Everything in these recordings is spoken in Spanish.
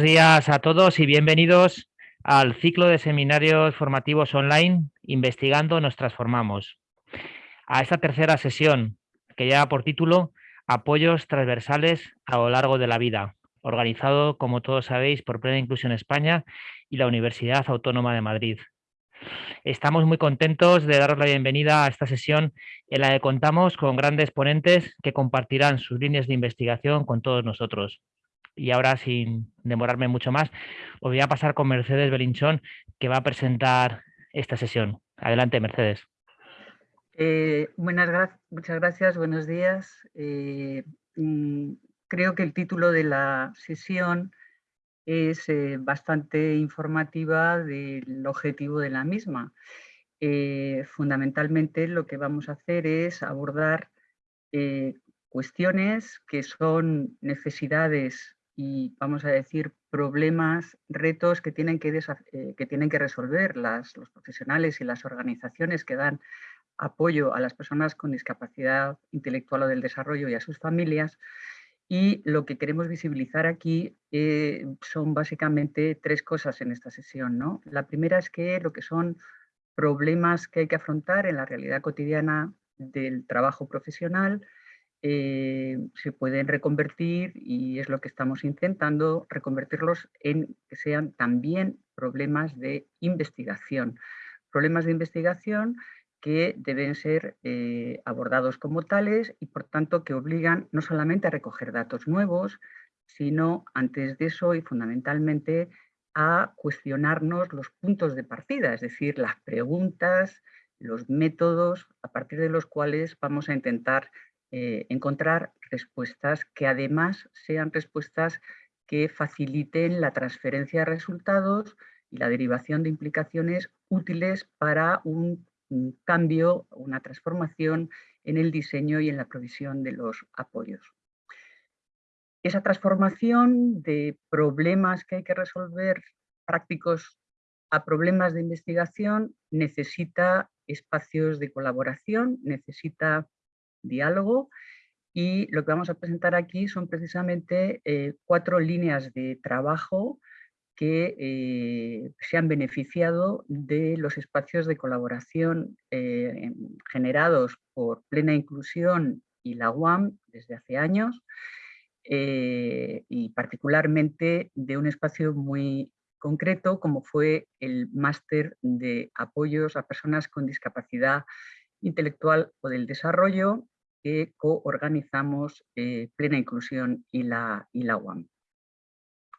Buenos días a todos y bienvenidos al ciclo de seminarios formativos online Investigando nos transformamos. A esta tercera sesión que lleva por título Apoyos transversales a lo largo de la vida, organizado, como todos sabéis, por Plena Inclusión España y la Universidad Autónoma de Madrid. Estamos muy contentos de daros la bienvenida a esta sesión en la que contamos con grandes ponentes que compartirán sus líneas de investigación con todos nosotros y ahora sin demorarme mucho más, os voy a pasar con Mercedes Belinchón, que va a presentar esta sesión. Adelante, Mercedes. Eh, buenas muchas gracias, buenos días. Eh, mm, creo que el título de la sesión es eh, bastante informativa del objetivo de la misma. fundamentalmente lo que vamos a hacer es abordar cuestiones que son necesidades y vamos a decir problemas, retos que tienen que, eh, que, tienen que resolver las, los profesionales y las organizaciones que dan apoyo a las personas con discapacidad intelectual o del desarrollo y a sus familias. Y lo que queremos visibilizar aquí eh, son básicamente tres cosas en esta sesión. ¿no? La primera es que lo que son problemas que hay que afrontar en la realidad cotidiana del trabajo profesional, eh, se pueden reconvertir y es lo que estamos intentando, reconvertirlos en que sean también problemas de investigación. Problemas de investigación que deben ser eh, abordados como tales y por tanto que obligan no solamente a recoger datos nuevos, sino antes de eso y fundamentalmente a cuestionarnos los puntos de partida, es decir, las preguntas, los métodos a partir de los cuales vamos a intentar eh, encontrar respuestas que además sean respuestas que faciliten la transferencia de resultados y la derivación de implicaciones útiles para un, cambio, una transformación en el diseño y en la provisión de los apoyos. Esa transformación de problemas que hay que resolver prácticos a problemas de investigación necesita espacios de colaboración, necesita diálogo y lo que vamos a presentar aquí son precisamente eh, cuatro líneas de trabajo que eh, se han beneficiado de los espacios de colaboración eh, generados por Plena Inclusión y la UAM desde hace años y particularmente de un espacio muy concreto como fue el máster de apoyos a personas con discapacidad intelectual o del desarrollo que coorganizamos eh, Plena Inclusión y la, y la UAM.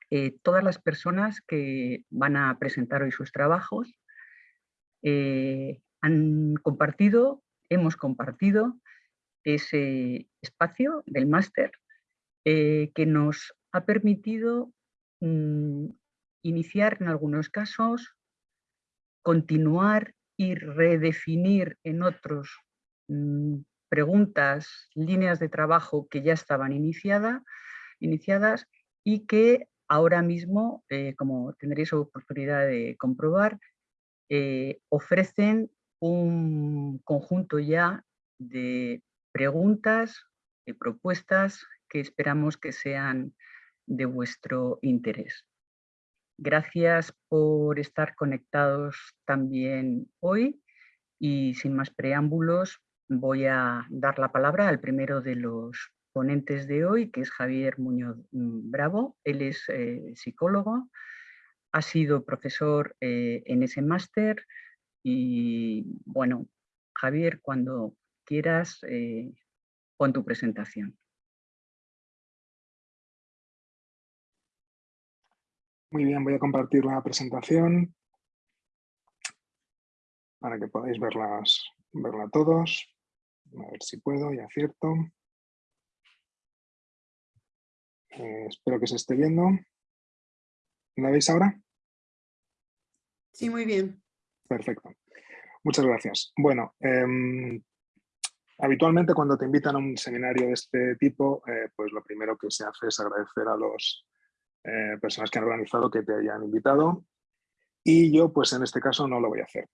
Eh, todas las personas que van a presentar hoy sus trabajos eh, han compartido, hemos compartido ese espacio del máster que nos ha permitido mm, iniciar en algunos casos, continuar y redefinir en otros mm, preguntas, líneas de trabajo que ya estaban iniciada, iniciadas y que ahora mismo, eh, como tendréis oportunidad de comprobar, eh, ofrecen un conjunto ya de preguntas, de propuestas que esperamos que sean de vuestro interés. Gracias por estar conectados también hoy y sin más preámbulos voy a dar la palabra al primero de los ponentes de hoy, que es Javier Muñoz mm, Bravo. Él es eh, psicólogo, ha sido profesor eh, en ese máster y bueno, Javier, cuando quieras, eh, pon tu presentación. Muy bien, voy a compartir la presentación para que podáis verlas, verla todos. A ver si puedo y acierto. Eh, espero que se esté viendo. ¿La veis ahora? Sí, muy bien. Perfecto. Muchas gracias. Bueno, em, habitualmente cuando te invitan a un seminario de este tipo, eh, pues lo primero que se hace es agradecer a las eh, personas que han organizado que te hayan invitado y yo pues en este caso no lo voy a hacer.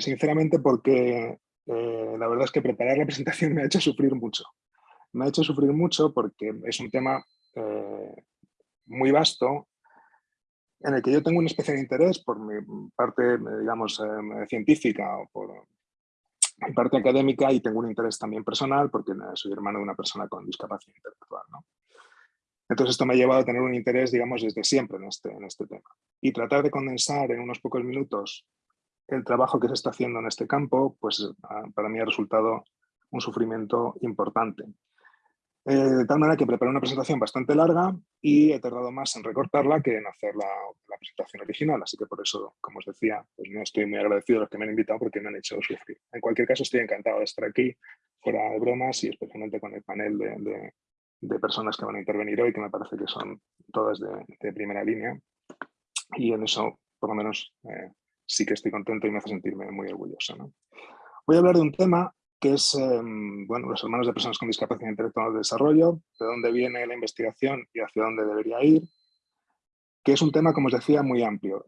sinceramente porque eh, la verdad es que preparar la presentación me ha hecho sufrir mucho. Me ha hecho sufrir mucho porque es un tema eh, muy vasto en el que yo tengo un especial interés por mi parte, digamos, eh, científica o por mi parte académica y tengo un interés también personal porque soy hermano de una persona con discapacidad intelectual. Entonces esto me ha llevado a tener un interés, digamos, desde siempre en este, en este tema. Y tratar de condensar en unos pocos minutos el trabajo que se está haciendo en este campo, pues ah, para mí ha resultado un sufrimiento importante. Eh, de tal manera que preparé una presentación bastante larga y he tardado más en recortarla que en hacer la, presentación original. Así que por eso, como os decía, pues no estoy muy agradecido a los que me han invitado porque me han hecho sufrir. En cualquier caso, estoy encantado de estar aquí, fuera de bromas y especialmente con el panel de, personas que van a intervenir hoy, que me parece que son todas de, primera línea. Y en eso, por lo menos, eh, sí que estoy contento y me hace sentirme muy orgulloso. Voy a hablar de un tema que es em, bueno, los hermanos de personas con discapacidad intelectual de desarrollo, de dónde viene la investigación y hacia dónde debería ir, que es un tema, como os decía, muy amplio.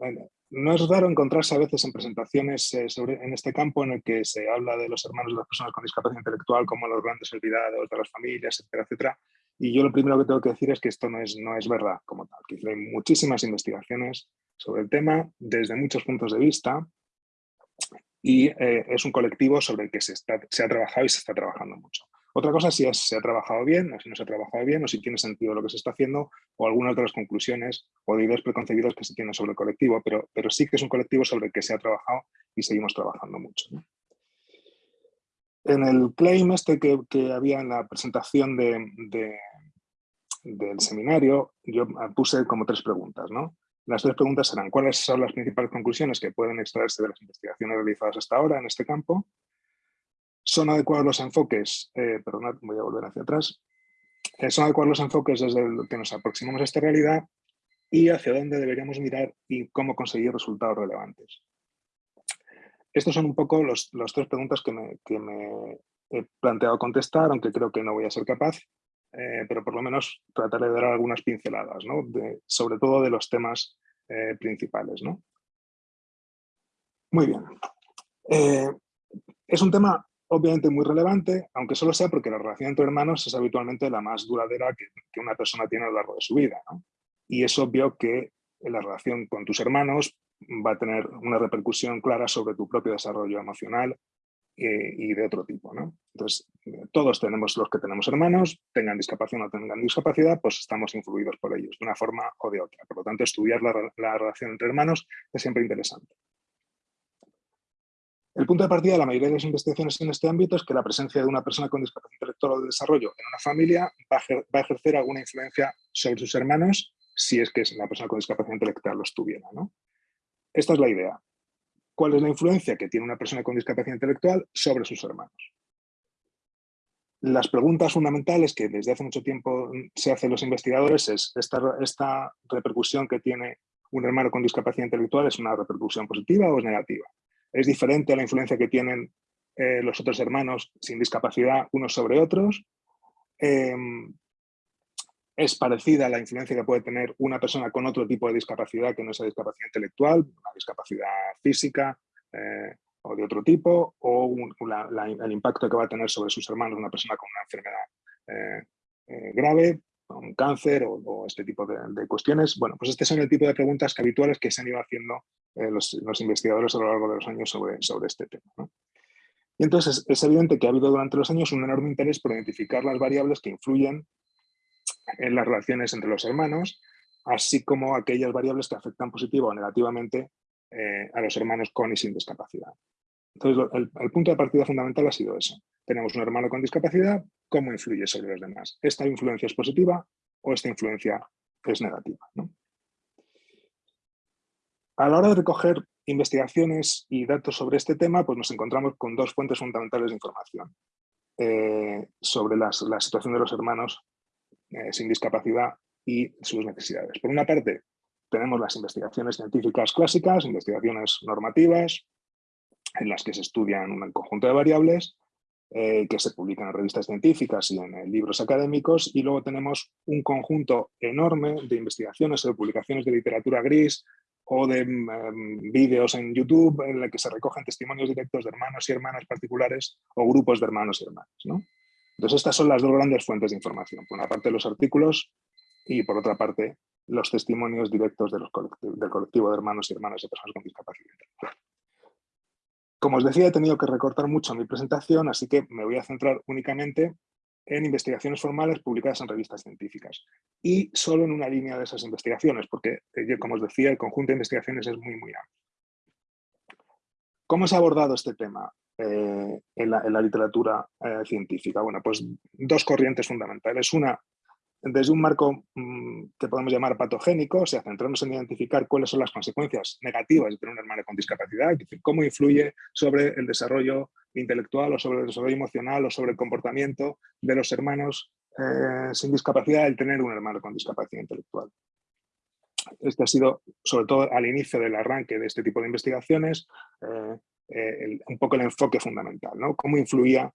No es raro encontrarse a veces en presentaciones eh, sobre, en este campo en el que se habla de los hermanos de las personas con discapacidad intelectual como los grandes olvidados de las familias, etcétera, etcétera. Y yo lo primero que tengo que decir es que esto no es, no es verdad como tal, que hay muchísimas investigaciones sobre el tema desde muchos puntos de vista y eh, es un colectivo sobre el que se, está, se ha trabajado y se está trabajando mucho. Otra cosa si se ha trabajado bien, o si no se ha trabajado bien, o si tiene sentido lo que se está haciendo, o algunas de las conclusiones o de ideas preconcebidas que se tienen sobre el colectivo, pero, pero sí que es un colectivo sobre el que se ha trabajado y seguimos trabajando mucho. En el claim este que, que había en la presentación de, del seminario, yo puse como tres preguntas. ¿no? Las tres preguntas serán, ¿cuáles son las principales conclusiones que pueden extraerse de las investigaciones realizadas hasta ahora en este campo? ¿Son adecuados los enfoques? Eh, perdonad, voy a volver hacia atrás. Eh, ¿Son adecuados los enfoques desde el que nos aproximamos a esta realidad? ¿Y hacia dónde deberíamos mirar y cómo conseguir resultados relevantes? Estos son un poco las tres preguntas que me he planteado contestar, aunque creo que no voy a ser capaz. Eh, pero por lo menos trataré de dar algunas pinceladas, ¿no? sobre todo de los temas eh, principales. ¿no? Muy bien. Eh, es un tema obviamente muy relevante, aunque solo sea porque la relación entre hermanos es habitualmente la más duradera que, una persona tiene a lo largo de su vida. ¿no? Y es obvio que la relación con tus hermanos va a tener una repercusión clara sobre tu propio desarrollo emocional, y de otro tipo. ¿no? Entonces, todos tenemos, los que tenemos hermanos, tengan discapacidad o no tengan discapacidad, pues estamos influidos por ellos, de una forma o de otra. Por lo tanto, estudiar la, la relación entre hermanos es siempre interesante. El punto de partida de la mayoría de las investigaciones en este ámbito es que la presencia de una persona con discapacidad intelectual o de desarrollo en una familia va a, ejercer alguna influencia sobre sus hermanos si es que la persona con discapacidad intelectual los tuviera. ¿no? Esta es la idea cuál es la influencia que tiene una persona con discapacidad intelectual sobre sus hermanos. Las preguntas fundamentales que desde hace mucho tiempo se hacen los investigadores es esta, repercusión que tiene un hermano con discapacidad intelectual es una repercusión positiva o es negativa. Es diferente a la influencia que tienen eh, los otros hermanos sin discapacidad unos sobre otros. Em, es parecida a la influencia que puede tener una persona con otro tipo de discapacidad que no sea discapacidad intelectual, una discapacidad física eh, o de otro tipo, o el impacto que va a tener sobre sus hermanos una persona con una enfermedad eh, eh, grave, un cáncer o, este tipo de, cuestiones. Bueno, pues este son el tipo de preguntas habituales que se han ido haciendo los, investigadores a lo largo de los años sobre, sobre este tema. Y entonces es evidente que ha habido durante los años un enorme interés por identificar las variables que influyen en las relaciones entre los hermanos, así como aquellas variables que afectan positivo o negativamente eh, a los hermanos con y sin discapacidad. Entonces, el, punto de partida fundamental ha sido eso. Tenemos un hermano con discapacidad, ¿cómo influye sobre los demás? ¿Esta influencia es positiva o esta influencia es negativa? A la hora de recoger investigaciones y datos sobre este tema, pues nos encontramos con dos fuentes fundamentales de información eh, sobre la situación de los hermanos eh, sin discapacidad y sus necesidades. Por una parte, tenemos las investigaciones científicas clásicas, investigaciones normativas, en las que se estudian un conjunto de variables eh, que se publican en revistas científicas y en, libros académicos, y luego tenemos un conjunto enorme de investigaciones o de publicaciones de literatura gris o de mm, vídeos en YouTube en la que se recogen testimonios directos de hermanos y hermanas particulares o grupos de hermanos y hermanas. ¿no? Entonces estas son las dos grandes fuentes de información. Por una parte los artículos y por otra parte los testimonios directos del colectivo de hermanos y hermanas de personas con discapacidad. Como os decía, he tenido que recortar mucho mi presentación, así que me voy a centrar únicamente en investigaciones formales publicadas en revistas científicas y solo en una línea de esas investigaciones, porque, eh, como os decía, el conjunto de investigaciones es muy, muy amplio. ¿Cómo se ha abordado este tema eh, en, la, literatura eh, científica? Bueno, pues dos corrientes fundamentales. Una desde un marco mm, que podemos llamar patogénico, o sea, centrarnos en identificar cuáles son las consecuencias negativas de tener un hermano con discapacidad, es decir, cómo influye sobre el desarrollo intelectual o sobre el desarrollo emocional o sobre el comportamiento de los hermanos eh, sin discapacidad el tener un hermano con discapacidad intelectual. Este ha sido, sobre todo al inicio del arranque de este tipo de investigaciones, eh, un poco el enfoque fundamental, ¿no? Cómo influía,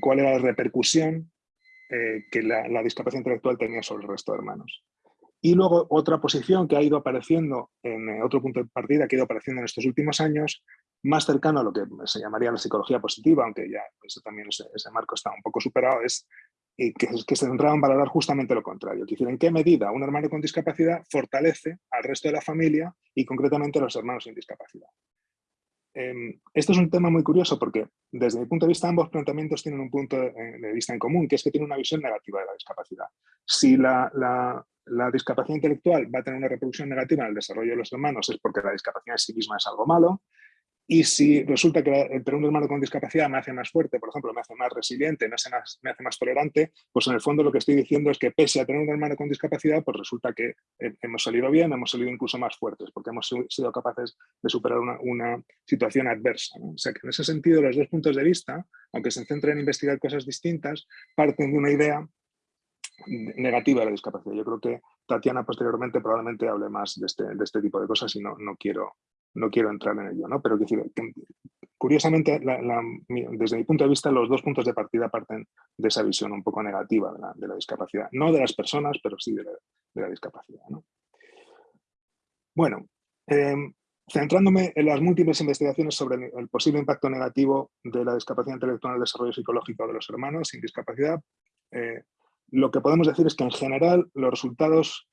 cuál era la repercusión eh, que la, discapacidad intelectual tenía sobre el resto de hermanos. Y luego otra posición que ha ido apareciendo en eh, otro punto de partida, que ha ido apareciendo en estos últimos años, más cercano a lo que se llamaría la psicología positiva, aunque ya también ese, marco está un poco superado, es que, que, se centraba en valorar justamente lo contrario. Es decir, en qué medida un hermano con discapacidad fortalece al resto de la familia y concretamente a los hermanos sin discapacidad. Em, esto es un tema muy curioso porque desde mi punto de vista ambos planteamientos tienen un punto de, vista en común, que es que tienen una visión negativa de la discapacidad. Si la, la, discapacidad intelectual va a tener una reproducción negativa en el desarrollo de los hermanos es porque la discapacidad en sí misma es algo malo, y si resulta que tener un hermano con discapacidad me hace más fuerte, por ejemplo, me hace más resiliente, me hace más, tolerante, pues en el fondo lo que estoy diciendo es que pese a tener un hermano con discapacidad, pues resulta que hemos salido bien, hemos salido incluso más fuertes, porque hemos sido capaces de superar una, situación adversa. O sea que en ese sentido los dos puntos de vista, aunque se centren en investigar cosas distintas, parten de una idea negativa de la discapacidad. Yo creo que Tatiana posteriormente probablemente hable más de este, de este tipo de cosas y no, no quiero no quiero entrar en ello, ¿no? pero curiosamente, desde mi punto de vista, los dos puntos de partida parten de esa visión un poco negativa de la, discapacidad, no de las personas, pero sí de la, discapacidad. Bueno, em, centrándome en las múltiples investigaciones sobre el, posible impacto negativo de la discapacidad intelectual en el desarrollo psicológico de los hermanos sin discapacidad, eh, lo que podemos decir es que en general los resultados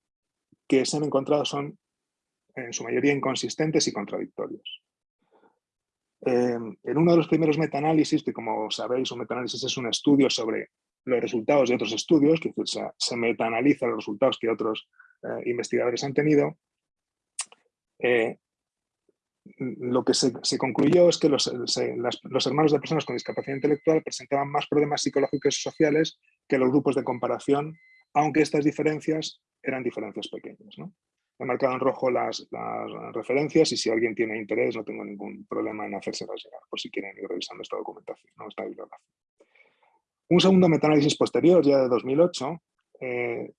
que se han encontrado son en su mayoría inconsistentes y contradictorios. Em, en uno de los primeros metaanálisis, que como sabéis un metaanálisis es un estudio sobre los resultados de otros estudios, que se, metaanaliza los resultados que otros eh, investigadores han tenido, eh, lo que se, concluyó es que los, hermanos de personas con discapacidad intelectual presentaban más problemas psicológicos y sociales que los grupos de comparación, aunque estas diferencias eran diferencias pequeñas. He marcado en rojo las, referencias y si alguien tiene interés no tengo ningún problema en hacérselas llegar, por si quieren ir revisando esta documentación, esta bibliografía. Un segundo metaanálisis posterior, ya de 2008, eh,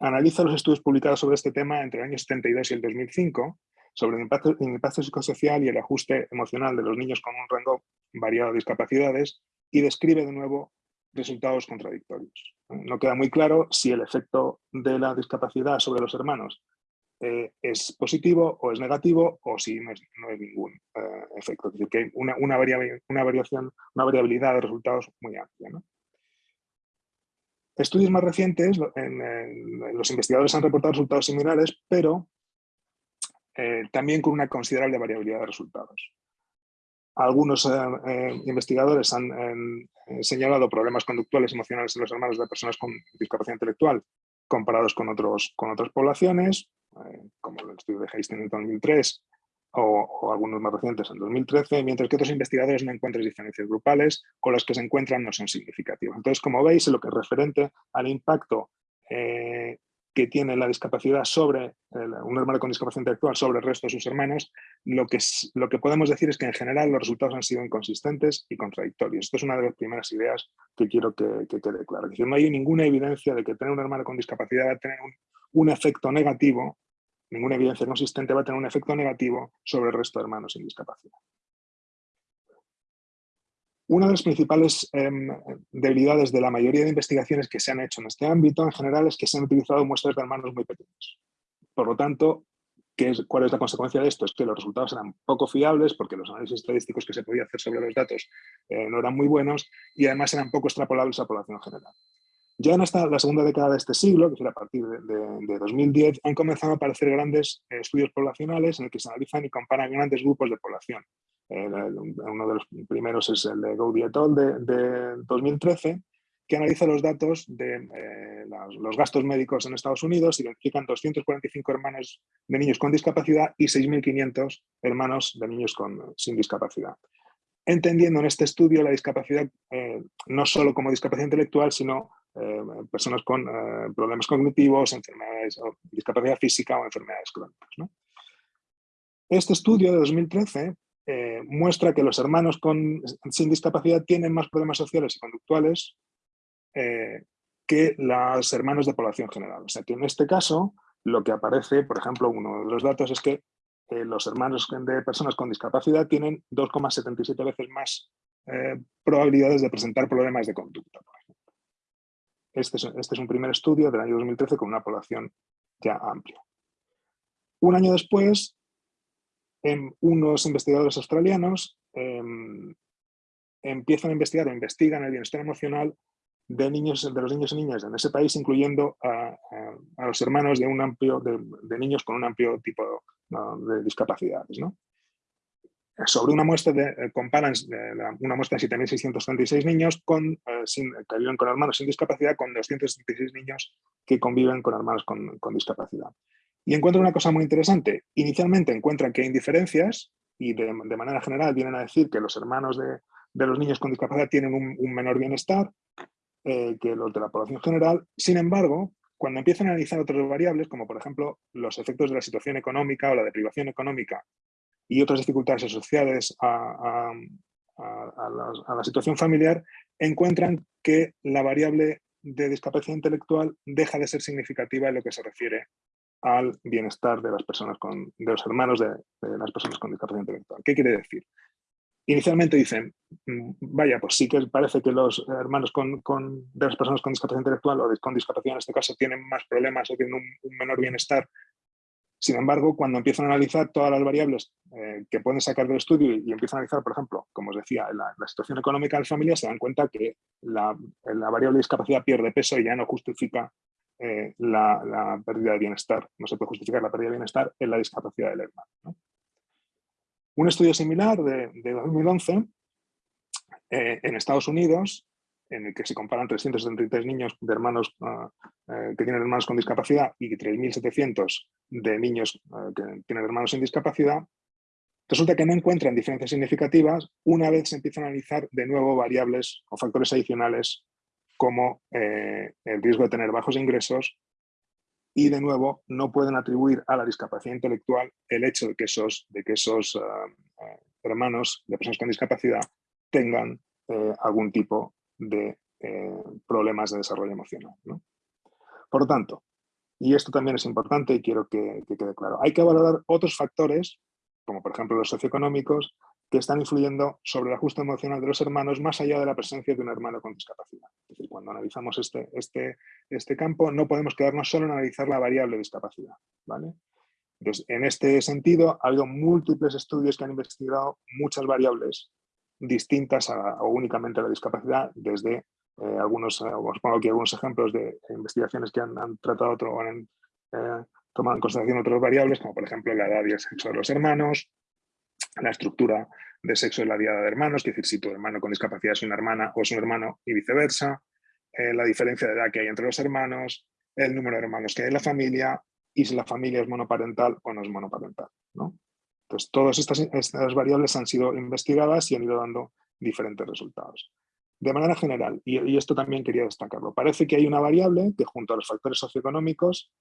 analiza los estudios publicados sobre este tema entre el año 72 y el 2005 sobre el impacto, el impacto psicosocial y el ajuste emocional de los niños con un rango variado de discapacidades y describe de nuevo resultados contradictorios. No queda muy claro si el efecto de la discapacidad sobre los hermanos eh, es positivo o es negativo o si no, es, hay ningún eh, efecto. Es decir, que hay una, una, variación, una variabilidad de resultados muy amplia. Estudios más recientes, en, los investigadores han reportado resultados similares, pero eh, también con una considerable variabilidad de resultados. Algunos investigadores han señalado problemas conductuales emocionales en los hermanos de personas con discapacidad intelectual comparados con, otros, con otras poblaciones, como el estudio de Hastings en 2003 o, algunos más recientes en 2013, mientras que otros investigadores no encuentran diferencias grupales o las que se encuentran no son significativas. Entonces, como veis, lo que es referente al impacto eh, que tiene la discapacidad sobre, un hermano con discapacidad intelectual sobre el resto de sus hermanos, lo que, lo que podemos decir es que en general los resultados han sido inconsistentes y contradictorios. Esto es una de las primeras ideas que quiero que, quede claro. No hay ninguna evidencia de que tener un hermano con discapacidad va a tener un, efecto negativo, ninguna evidencia consistente va a tener un efecto negativo sobre el resto de hermanos sin discapacidad. Una de las principales em, debilidades de la mayoría de investigaciones que se han hecho en este ámbito en general es que se han utilizado muestras de hermanos muy pequeños. Por lo tanto, ¿qué es, ¿cuál es la consecuencia de esto? Es que los resultados eran poco fiables porque los análisis estadísticos que se podía hacer sobre los datos eh, no eran muy buenos y además eran poco extrapolables a la población general. Ya en esta, la segunda década de este siglo, que será a partir de, 2010, han comenzado a aparecer grandes eh, estudios poblacionales en los que se analizan y comparan grandes grupos de población. uno de los primeros es el de Gaudi et al. de, 2013, que analiza los datos de eh, los gastos médicos en Estados Unidos, identifican 245 hermanos de niños con discapacidad y 6.500 hermanos de niños con, sin discapacidad entendiendo en este estudio la discapacidad eh, no solo como discapacidad intelectual, sino eh, personas con eh, problemas cognitivos, enfermedades, discapacidad física o enfermedades crónicas. Este estudio de 2013 muestra que los hermanos con, sin discapacidad tienen más problemas sociales y conductuales que los hermanos de población general. O sea que en este caso lo que aparece, por ejemplo, uno de los datos es que los hermanos de personas con discapacidad tienen 2,77 veces más eh, probabilidades de presentar problemas de conducta. Este es, este es un primer estudio del año 2013 con una población ya amplia. Un año después, en unos investigadores australianos em, empiezan a investigar o investigan el bienestar emocional de, niños, de los niños y niñas en ese país, incluyendo a, los hermanos de, un amplio, de, niños con un amplio tipo de discapacidades. ¿no? Sobre una muestra de, eh, comparan una muestra de 7.636 niños con, eh, que viven con hermanos sin discapacidad con 276 niños que conviven con hermanos con, discapacidad. Y encuentran una cosa muy interesante. Inicialmente encuentran que hay diferencias y de, manera general vienen a decir que los hermanos de, de los niños con discapacidad tienen un, un menor bienestar, eh, que los de la población general. Sin embargo, cuando empiezan a analizar otras variables, como por ejemplo los efectos de la situación económica o la deprivación económica y otras dificultades asociadas a, la, situación familiar, encuentran que la variable de discapacidad intelectual deja de ser significativa en lo que se refiere al bienestar de las personas con, de los hermanos de, de las personas con discapacidad intelectual. ¿Qué quiere decir? Inicialmente dicen, mm, vaya, pues sí que parece que los hermanos con, de las personas con discapacidad intelectual o con discapacidad en este caso tienen más problemas o tienen un, menor bienestar. Sin embargo, cuando empiezan a analizar todas las variables eh, que pueden sacar del estudio y, empiezan a analizar, por ejemplo, como os decía, la, situación económica de las familias, se dan cuenta que la, variable discapacidad pierde peso y ya no justifica eh, la, pérdida de bienestar. No se puede justificar la pérdida de bienestar en la discapacidad del hermano. Un estudio similar de, 2011 eh, en Estados Unidos, en el que se comparan 373 niños de hermanos ah, eh, que tienen hermanos con discapacidad y 3.700 de niños eh, que tienen hermanos sin discapacidad, resulta que no encuentran diferencias significativas una vez se empiezan a analizar de nuevo variables o factores adicionales como el riesgo de tener bajos ingresos y de nuevo no pueden atribuir a la discapacidad intelectual el hecho de que esos, de que esos ah, ah, hermanos de personas con discapacidad tengan eh, algún tipo de eh, problemas de desarrollo emocional. Por lo tanto, y esto también es importante y quiero que, que quede claro, hay que valorar otros factores, como por ejemplo los socioeconómicos, que están influyendo sobre el ajuste emocional de los hermanos más allá de la presencia de un hermano con discapacidad. Es decir, cuando analizamos este, este, este campo no podemos quedarnos solo en analizar la variable discapacidad. ¿vale? Entonces, en este sentido, ha habido múltiples estudios que han investigado muchas variables distintas o únicamente a la discapacidad, desde eh, algunos, eh, os pongo algunos ejemplos de investigaciones que han, tratado otro, han eh, tomado en consideración otras variables, como por ejemplo la edad y el sexo de los hermanos, la estructura de sexo de la diada de hermanos, es decir, si tu hermano con discapacidad es una hermana o es un hermano y viceversa, eh, la diferencia de edad que hay entre los hermanos, el número de hermanos que hay en la familia y si la familia es monoparental o no es monoparental. ¿no? Entonces, todas estas, variables han sido investigadas y han ido dando diferentes resultados. De manera general, y, esto también quería destacarlo, parece que hay una variable que junto a los factores socioeconómicos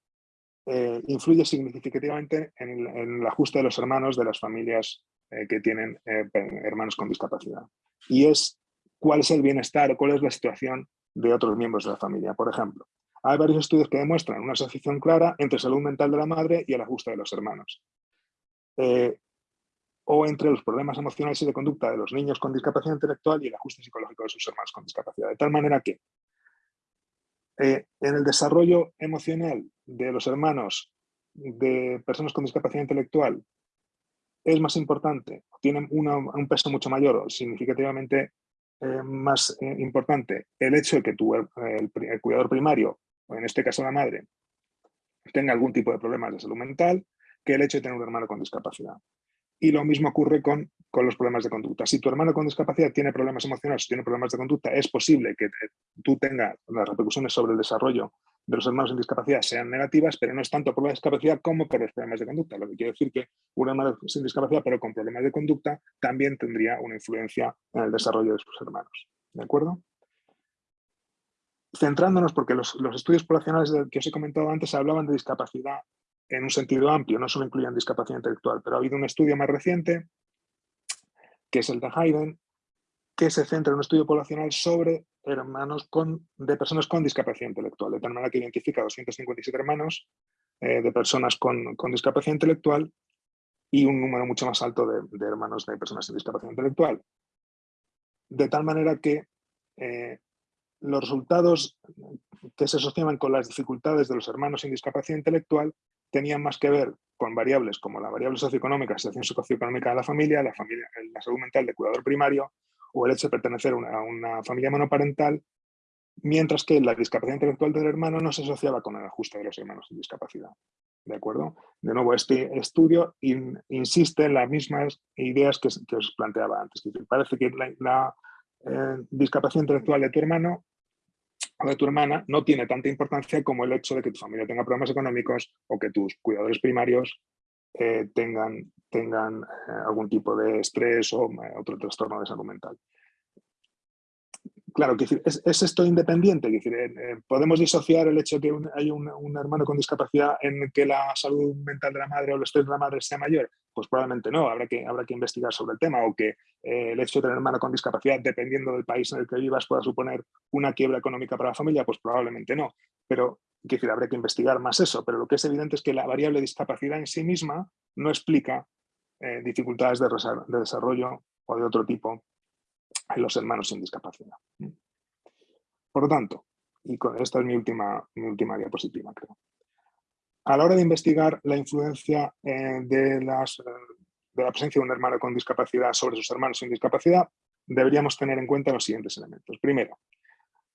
eh, influye significativamente en el, ajuste de los hermanos de las familias eh, que tienen eh, hermanos con discapacidad. Y es cuál es el bienestar o cuál es la situación de otros miembros de la familia. Por ejemplo, hay varios estudios que demuestran una asociación clara entre salud mental de la madre y el ajuste de los hermanos. O entre los problemas emocionales y de conducta de los niños con discapacidad intelectual y el ajuste psicológico de sus hermanos con discapacidad. De tal manera que en el desarrollo emocional de los hermanos de personas con discapacidad intelectual es más importante, tienen un peso mucho mayor, significativamente eh, más eh, importante el hecho de que tu, el, cuidador primario, o en este caso la madre, tenga algún tipo de problemas de salud mental que el hecho de tener un hermano con discapacidad. Y lo mismo ocurre con, con, los problemas de conducta. Si tu hermano con discapacidad tiene problemas emocionales, tiene problemas de conducta, es posible que tú tengas las repercusiones sobre el desarrollo de los hermanos en discapacidad sean negativas, pero no es tanto por la discapacidad como por los problemas de conducta. Lo que quiere decir que un hermano sin discapacidad, pero con problemas de conducta, también tendría una influencia en el desarrollo de sus hermanos. ¿De acuerdo? Centrándonos, porque los, los estudios poblacionales que os he comentado antes hablaban de discapacidad en un sentido amplio, no solo incluían discapacidad intelectual, pero ha habido un estudio más reciente, que es el de Hayden, que se centra en un estudio poblacional sobre hermanos de personas con discapacidad intelectual, de tal manera que identifica 257 hermanos eh, de personas con, discapacidad intelectual y un número mucho más alto de, de, hermanos de personas sin discapacidad intelectual. De tal manera que eh, los resultados que se asociaban con las dificultades de los hermanos sin discapacidad intelectual tenían más que ver con variables como la variable socioeconómica, situación socioeconómica de la familia, la, familia, la salud mental de cuidador primario o el hecho de pertenecer a una, familia monoparental, mientras que la discapacidad intelectual del hermano no se asociaba con el ajuste de los hermanos sin discapacidad. ¿De acuerdo? De nuevo, este estudio insiste en las mismas ideas que, os planteaba antes. parece que la, eh, discapacidad intelectual de tu hermano o de tu hermana no tiene tanta importancia como el hecho de que tu familia tenga problemas económicos o que tus cuidadores primarios eh, tengan, tengan eh, algún tipo de estrés o otro trastorno de salud mental. Claro, es, es, esto independiente, decir, podemos disociar el hecho de que hay un, hermano con discapacidad en que la salud mental de la madre o el estrés de la madre sea mayor. Pues probablemente no, habrá que, habrá investigar sobre el tema o que el hecho de tener un hermano con discapacidad, dependiendo del país en el que vivas, pueda suponer una quiebra económica para la familia, pues probablemente no. Pero decir, habría que investigar más eso, pero lo que es evidente es que la variable discapacidad en sí misma no explica eh, dificultades de, desarrollo o de otro tipo en los hermanos sin discapacidad. Por lo tanto, y con, esta es mi última, mi última diapositiva, creo. A la hora de investigar la influencia eh, de, las, de la presencia de un hermano con discapacidad sobre sus hermanos sin discapacidad, deberíamos tener en cuenta los siguientes elementos. Primero,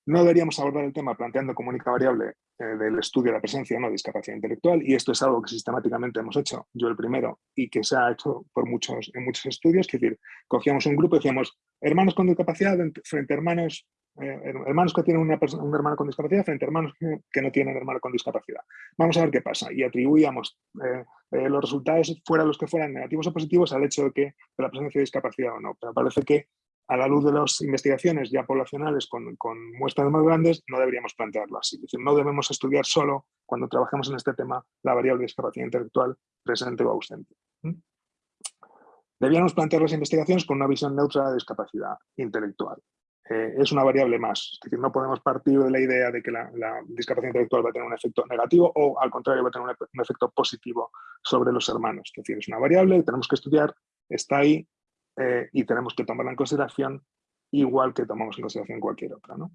no deberíamos abordar el tema planteando como única variable eh, del estudio de la presencia o no de discapacidad intelectual, y esto es algo que sistemáticamente hemos hecho, yo el primero, y que se ha hecho por muchos, en muchos estudios, es decir, cogíamos un grupo y decíamos, hermanos con discapacidad frente a hermanos, eh, hermanos que tienen una un hermano con discapacidad frente a hermanos que, no tienen hermano con discapacidad. Vamos a ver qué pasa, y atribuíamos eh, los resultados, fuera los que fueran negativos o positivos, al hecho de que la presencia de discapacidad o no, pero parece que a la luz de las investigaciones ya poblacionales con, muestras más grandes, no deberíamos plantearlo así. Es decir, no debemos estudiar solo, cuando trabajemos en este tema, la variable de discapacidad intelectual presente o ausente. Debíamos plantear las investigaciones con una visión neutra de discapacidad intelectual. Eh, es una variable más, es decir, no podemos partir de la idea de que la, discapacidad intelectual va a tener un efecto negativo o al contrario va a tener un, efecto positivo sobre los hermanos. Es decir, es una variable tenemos que estudiar, está ahí, eh, y tenemos que tomarla en consideración igual que tomamos en consideración cualquier otra. ¿no?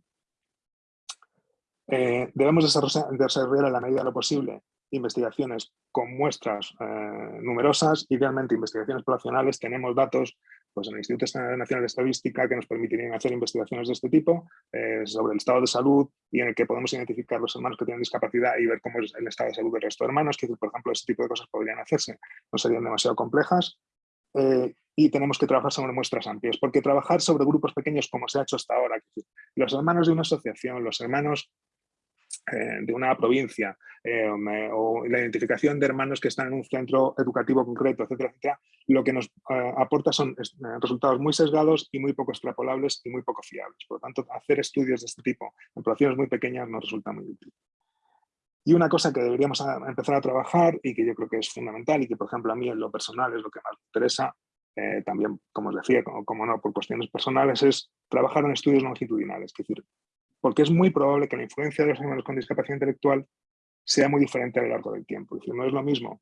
Eh, debemos desarrollar a la medida de lo posible investigaciones con muestras eh, numerosas, idealmente investigaciones poblacionales, tenemos datos pues, en el Instituto Nacional de Estadística que nos permitirían hacer investigaciones de este tipo sobre el estado de salud y en el que podemos identificar los hermanos que tienen discapacidad y ver cómo es el estado de salud del resto de hermanos, que por ejemplo ese tipo de cosas podrían hacerse, no serían demasiado complejas y tenemos que trabajar sobre muestras amplias, porque trabajar sobre grupos pequeños como se ha hecho hasta ahora, los hermanos de una asociación, los hermanos eh, de una provincia eh, o la identificación de hermanos que están en un centro educativo concreto, etcétera, etcétera, lo que nos eh, aporta son resultados muy sesgados y muy poco extrapolables y muy poco fiables. Por lo tanto, hacer estudios de este tipo en poblaciones muy pequeñas nos resulta muy útil. Y una cosa que deberíamos empezar a trabajar y que yo creo que es fundamental y que, por ejemplo, a mí en lo personal es lo que más me interesa, eh, también, como os decía, como, no, por cuestiones personales, es trabajar en estudios longitudinales. Es decir, porque es muy probable que la influencia de los hermanos con discapacidad intelectual sea muy diferente a lo largo del tiempo. Es decir, no es lo mismo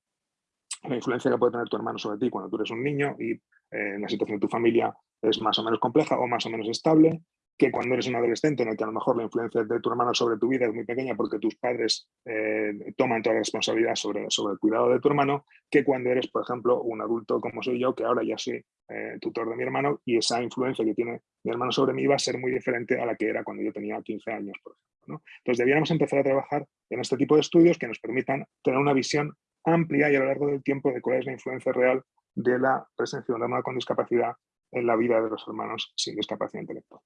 la influencia que puede tener tu hermano sobre ti cuando tú eres un niño y eh, la situación de tu familia es más o menos compleja o más o menos estable que cuando eres un adolescente en el que a lo mejor la influencia de tu hermano sobre tu vida es muy pequeña porque tus padres eh, toman toda la responsabilidad sobre, sobre el cuidado de tu hermano, que cuando eres, por ejemplo, un adulto como soy yo, que ahora ya soy eh, tutor de mi hermano y esa influencia que tiene mi hermano sobre mí va a ser muy diferente a la que era cuando yo tenía 15 años, por ejemplo. Entonces debiéramos empezar a trabajar en este tipo de estudios que nos permitan tener una visión amplia y a lo largo del tiempo de cuál es la influencia real de la presencia de un hermano con discapacidad en la vida de los hermanos sin discapacidad intelectual.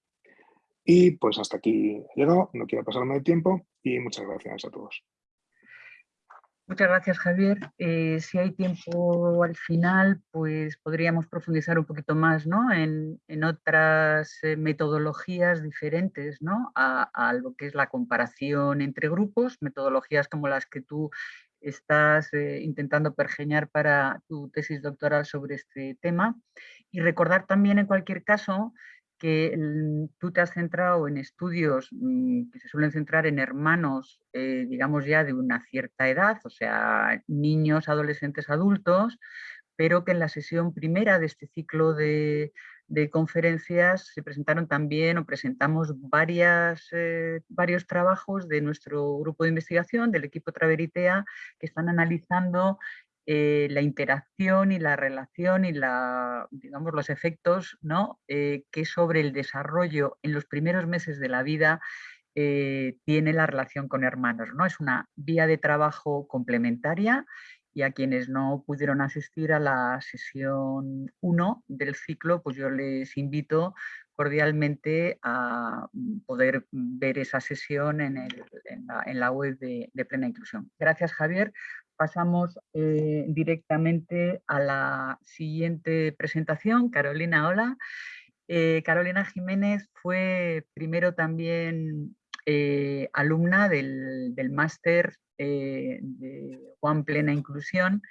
Y pues hasta aquí he llegado, no quiero pasarme el tiempo y muchas gracias a todos. Muchas gracias, Javier. Eh, si hay tiempo al final, pues podríamos profundizar un poquito más ¿no? en, otras eh, metodologías diferentes ¿no? a, lo que es la comparación entre grupos, metodologías como las que tú estás eh, intentando pergeñar para tu tesis doctoral sobre este tema. Y recordar también, en cualquier caso, que tú te has centrado en estudios mm, que se suelen centrar en hermanos, eh, digamos ya de una cierta edad, o sea, niños, adolescentes, adultos, pero que en la sesión primera de este ciclo de, conferencias se presentaron también o presentamos eh, varios trabajos de nuestro grupo de investigación, del equipo Traveritea, que están analizando eh, la interacción y la relación y la, digamos, los efectos ¿no? Eh, que sobre el desarrollo en los primeros meses de la vida eh, tiene la relación con hermanos. ¿no? Es una vía de trabajo complementaria y a quienes no pudieron asistir a la sesión 1 del ciclo, pues yo les invito cordialmente a poder ver esa sesión en, la, web de, Plena Inclusión. Gracias Javier pasamos eh, directamente a la siguiente presentación. Carolina, hola. Eh, Carolina Jiménez fue primero también eh, alumna del, máster de Juan Plena Inclusión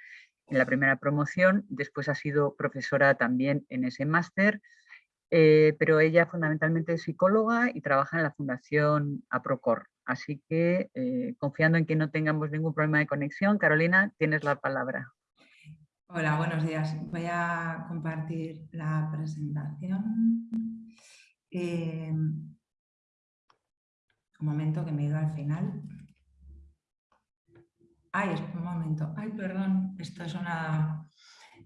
en la primera promoción, después ha sido profesora también en ese máster, pero ella fundamentalmente es psicóloga y trabaja en la Fundación APROCOR. Así que eh, confiando en que no tengamos ningún problema de conexión, Carolina, tienes la palabra. Hola, buenos días. Voy a compartir la presentación. Eh, un momento que me he ido al final. Ay, un momento. Ay, perdón. Esto es una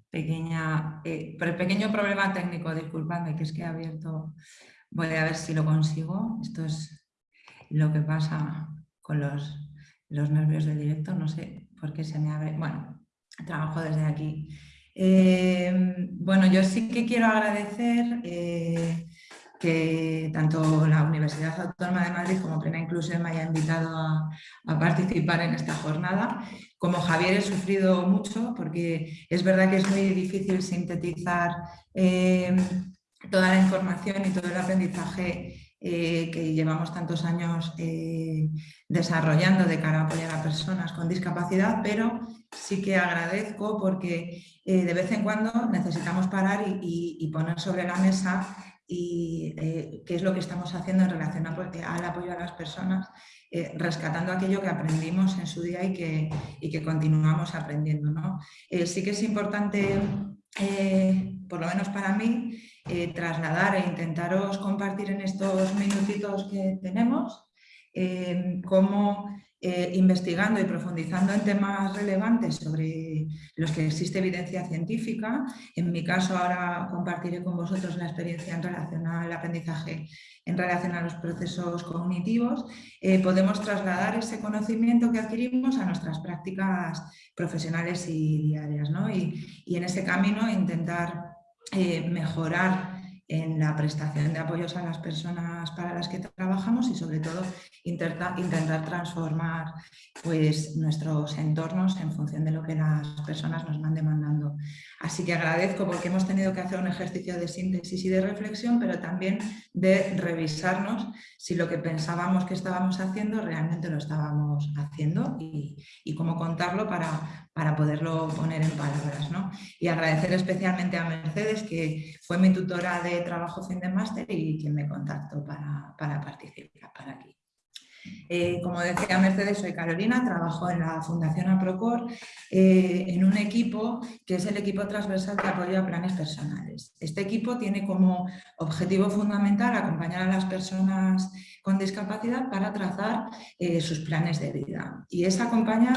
pequeña... Eh, pequeño problema técnico, disculpadme, que es que he abierto... Voy a ver si lo consigo. Esto es lo que pasa con los, nervios del directo, no sé por qué se me abre, bueno, trabajo desde aquí. Eh, bueno, yo sí que quiero agradecer eh, que tanto la Universidad Autónoma de Madrid como Plena Inclusión me haya invitado a, participar en esta jornada. Como Javier he sufrido mucho porque es verdad que es muy difícil sintetizar eh, toda la información y todo el aprendizaje eh, que llevamos tantos años eh, desarrollando de cara a apoyar a personas con discapacidad, pero sí que agradezco porque eh, de vez en cuando necesitamos parar y, poner sobre la mesa y qué es lo que estamos haciendo en relación al apoyo a las personas, rescatando aquello que aprendimos en su día y que, y que continuamos aprendiendo. ¿no? sí que es importante, por lo menos para mí, eh, trasladar e intentaros compartir en estos minutitos que tenemos eh, cómo eh, investigando y profundizando en temas relevantes sobre los que existe evidencia científica. En mi caso ahora compartiré con vosotros la experiencia en relación al aprendizaje, en relación a los procesos cognitivos. podemos trasladar ese conocimiento que adquirimos a nuestras prácticas profesionales y diarias. Y, y en ese camino intentar eh, mejorar en la prestación de apoyos a las personas para las que trabajamos y sobre todo intentar, transformar pues, nuestros entornos en función de lo que las personas nos van demandando. Así que agradezco porque hemos tenido que hacer un ejercicio de síntesis y de reflexión, pero también de revisarnos si lo que pensábamos que estábamos haciendo realmente lo estábamos haciendo y, y cómo contarlo para, para poderlo poner en palabras. ¿no? Y agradecer especialmente a Mercedes, que fue mi tutora de trabajo fin de máster y quien me contactó para, para participar para aquí. Eh, como decía Mercedes, soy Carolina, trabajo en la Fundación APROCOR eh, en un equipo que es el equipo transversal de apoyo a planes personales. Este equipo tiene como objetivo fundamental acompañar a las personas con discapacidad para trazar eh, sus planes de vida y es acompañar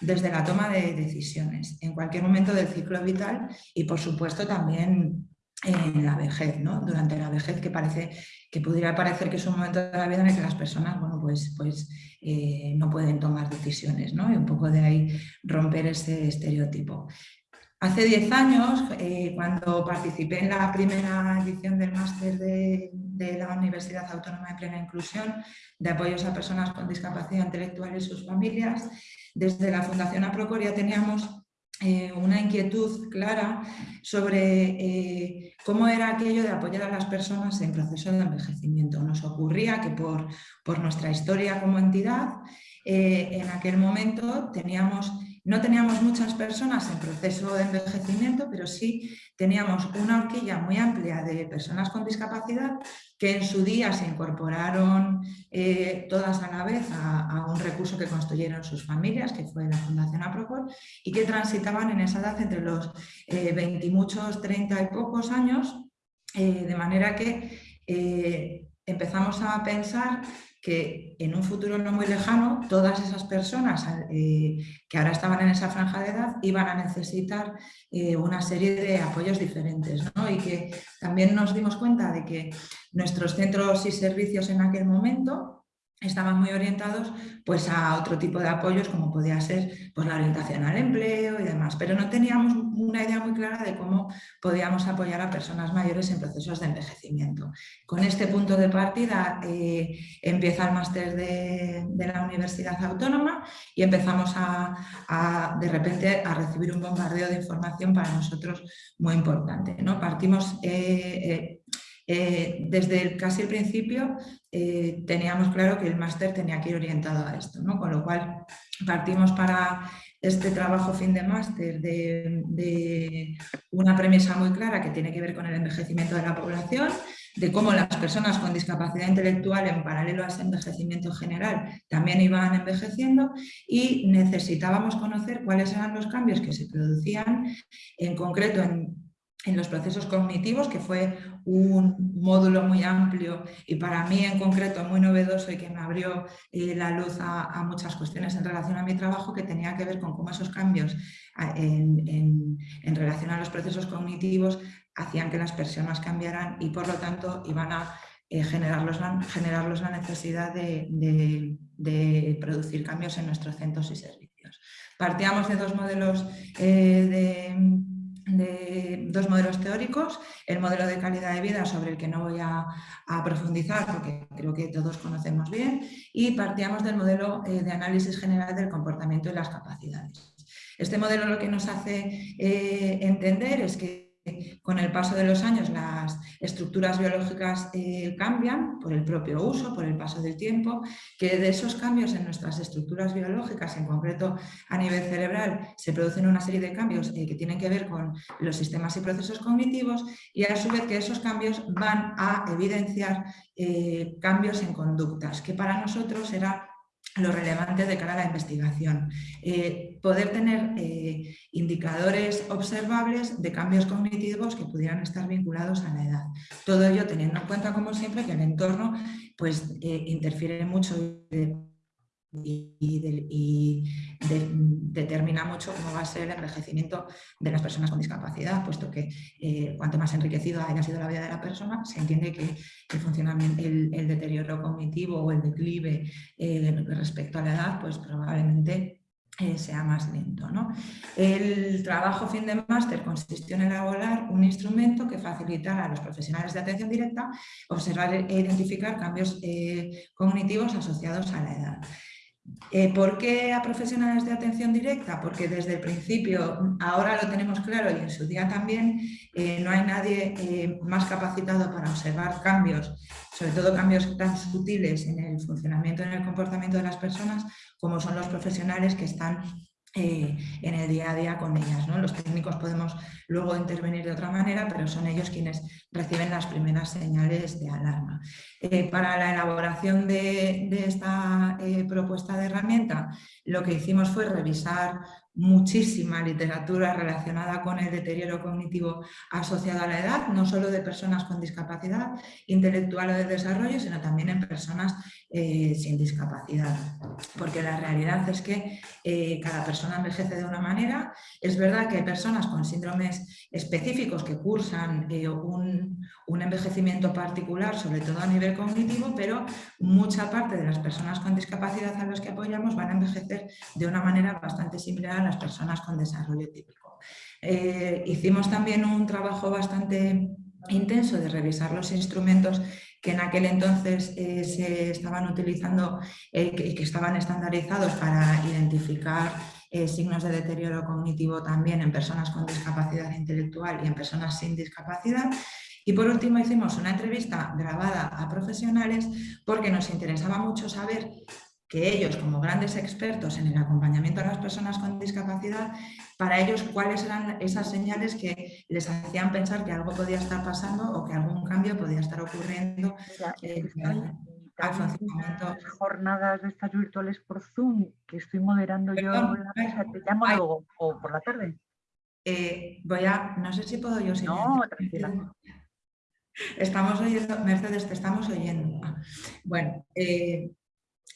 desde la toma de decisiones en cualquier momento del ciclo vital y por supuesto también en la vejez, ¿no? durante la vejez que parece que pudiera parecer que es un momento de la vida en el que las personas bueno, pues, pues, eh, no pueden tomar decisiones ¿no? y un poco de ahí romper ese estereotipo. Hace 10 años, eh, cuando participé en la primera edición del máster de, de, la Universidad Autónoma de Plena Inclusión de apoyos a personas con discapacidad intelectual y sus familias, desde la Fundación Aprocoria teníamos eh, una inquietud clara sobre eh, cómo era aquello de apoyar a las personas en proceso de envejecimiento. Nos ocurría que por, por nuestra historia como entidad, eh, en aquel momento teníamos no teníamos muchas personas en proceso de envejecimiento, pero sí teníamos una horquilla muy amplia de personas con discapacidad que en su día se incorporaron eh, todas a la vez a, un recurso que construyeron sus familias, que fue la Fundación APROCOR, y que transitaban en esa edad entre los 20 eh, y muchos, 30 y pocos años, eh, de manera que empezamos a pensar que en un futuro no muy lejano todas esas personas eh, que ahora estaban en esa franja de edad iban a necesitar eh, una serie de apoyos diferentes y que también nos dimos cuenta de que nuestros centros y servicios en aquel momento estaban muy orientados pues, a otro tipo de apoyos como podía ser pues, la orientación al empleo y demás, pero no teníamos una idea muy clara de cómo podíamos apoyar a personas mayores en procesos de envejecimiento. Con este punto de partida eh, empieza el máster de, la Universidad Autónoma y empezamos a, de repente a recibir un bombardeo de información para nosotros muy importante. ¿no? Partimos eh, eh, eh, desde casi el principio eh, teníamos claro que el máster tenía que ir orientado a esto, ¿no? con lo cual partimos para este trabajo fin de máster de, de, una premisa muy clara que tiene que ver con el envejecimiento de la población, de cómo las personas con discapacidad intelectual en paralelo a ese envejecimiento general también iban envejeciendo y necesitábamos conocer cuáles eran los cambios que se producían en concreto en en los procesos cognitivos, que fue un módulo muy amplio y para mí en concreto muy novedoso y que me abrió eh, la luz a, muchas cuestiones en relación a mi trabajo que tenía que ver con cómo esos cambios en, relación a los procesos cognitivos hacían que las personas cambiaran y por lo tanto iban a eh, generarlos, la, necesidad de, producir cambios en nuestros centros y servicios. Partíamos de dos modelos eh, de de dos modelos teóricos, el modelo de calidad de vida sobre el que no voy a, profundizar porque creo que todos conocemos bien y partíamos del modelo eh, de análisis general del comportamiento y las capacidades. Este modelo lo que nos hace eh, entender es que con el paso de los años las estructuras biológicas eh, cambian por el propio uso, por el paso del tiempo, que de esos cambios en nuestras estructuras biológicas, en concreto a nivel cerebral, se producen una serie de cambios eh, que tienen que ver con los sistemas y procesos cognitivos y a su vez que esos cambios van a evidenciar eh, cambios en conductas, que para nosotros era lo relevante de cara a la investigación. Eh, poder tener eh, indicadores observables de cambios cognitivos que pudieran estar vinculados a la edad. Todo ello teniendo en cuenta, como siempre, que el entorno pues, eh, interfiere mucho determina mucho cómo va a ser el envejecimiento de las personas con discapacidad, puesto que eh, cuanto más enriquecido haya sido la vida de la persona, se entiende que el funcionamiento, el, deterioro cognitivo o el declive eh, respecto a la edad, pues probablemente eh, sea más lento. El trabajo fin de máster consistió en elaborar un instrumento que facilitara a los profesionales de atención directa observar e identificar cambios cognitivos asociados a la edad. Eh, ¿Por qué a profesionales de atención directa? Porque desde el principio, ahora lo tenemos claro y en su día también, eh, no hay nadie eh, más capacitado para observar cambios, sobre todo cambios tan sutiles en el funcionamiento, en el comportamiento de las personas, como son los profesionales que están eh, en el día a día con ellas. ¿no? Los técnicos podemos luego intervenir de otra manera, pero son ellos quienes reciben las primeras señales de alarma. Eh, para la elaboración de, esta eh, propuesta de herramienta, lo que hicimos fue revisar muchísima literatura relacionada con el deterioro cognitivo asociado a la edad, no solo de personas con discapacidad intelectual o de desarrollo, sino también en personas eh, sin discapacidad. Porque la realidad es que eh, cada persona envejece de una manera. Es verdad que hay personas con síndromes específicos que cursan eh, un, un envejecimiento particular, sobre todo a nivel cognitivo, pero mucha parte de las personas con discapacidad a las que apoyamos van a envejecer de una manera bastante similar a las personas con desarrollo típico. hicimos también un trabajo bastante intenso de revisar los instrumentos que en aquel entonces eh, se estaban utilizando y eh, que, estaban estandarizados para identificar eh, signos de deterioro cognitivo también en personas con discapacidad intelectual y en personas sin discapacidad. Y por último hicimos una entrevista grabada a profesionales porque nos interesaba mucho saber que ellos, como grandes expertos en el acompañamiento a las personas con discapacidad, para ellos cuáles eran esas señales que les hacían pensar que algo podía estar pasando o que algún cambio podía estar ocurriendo eh, al funcionamiento. jornadas de estas virtuales por Zoom que estoy moderando yo te llamo luego o por la tarde. Eh, voy a, no sé si puedo yo No, tranquila. Estamos oyendo, Mercedes, te estamos oyendo. Ah, bueno, eh,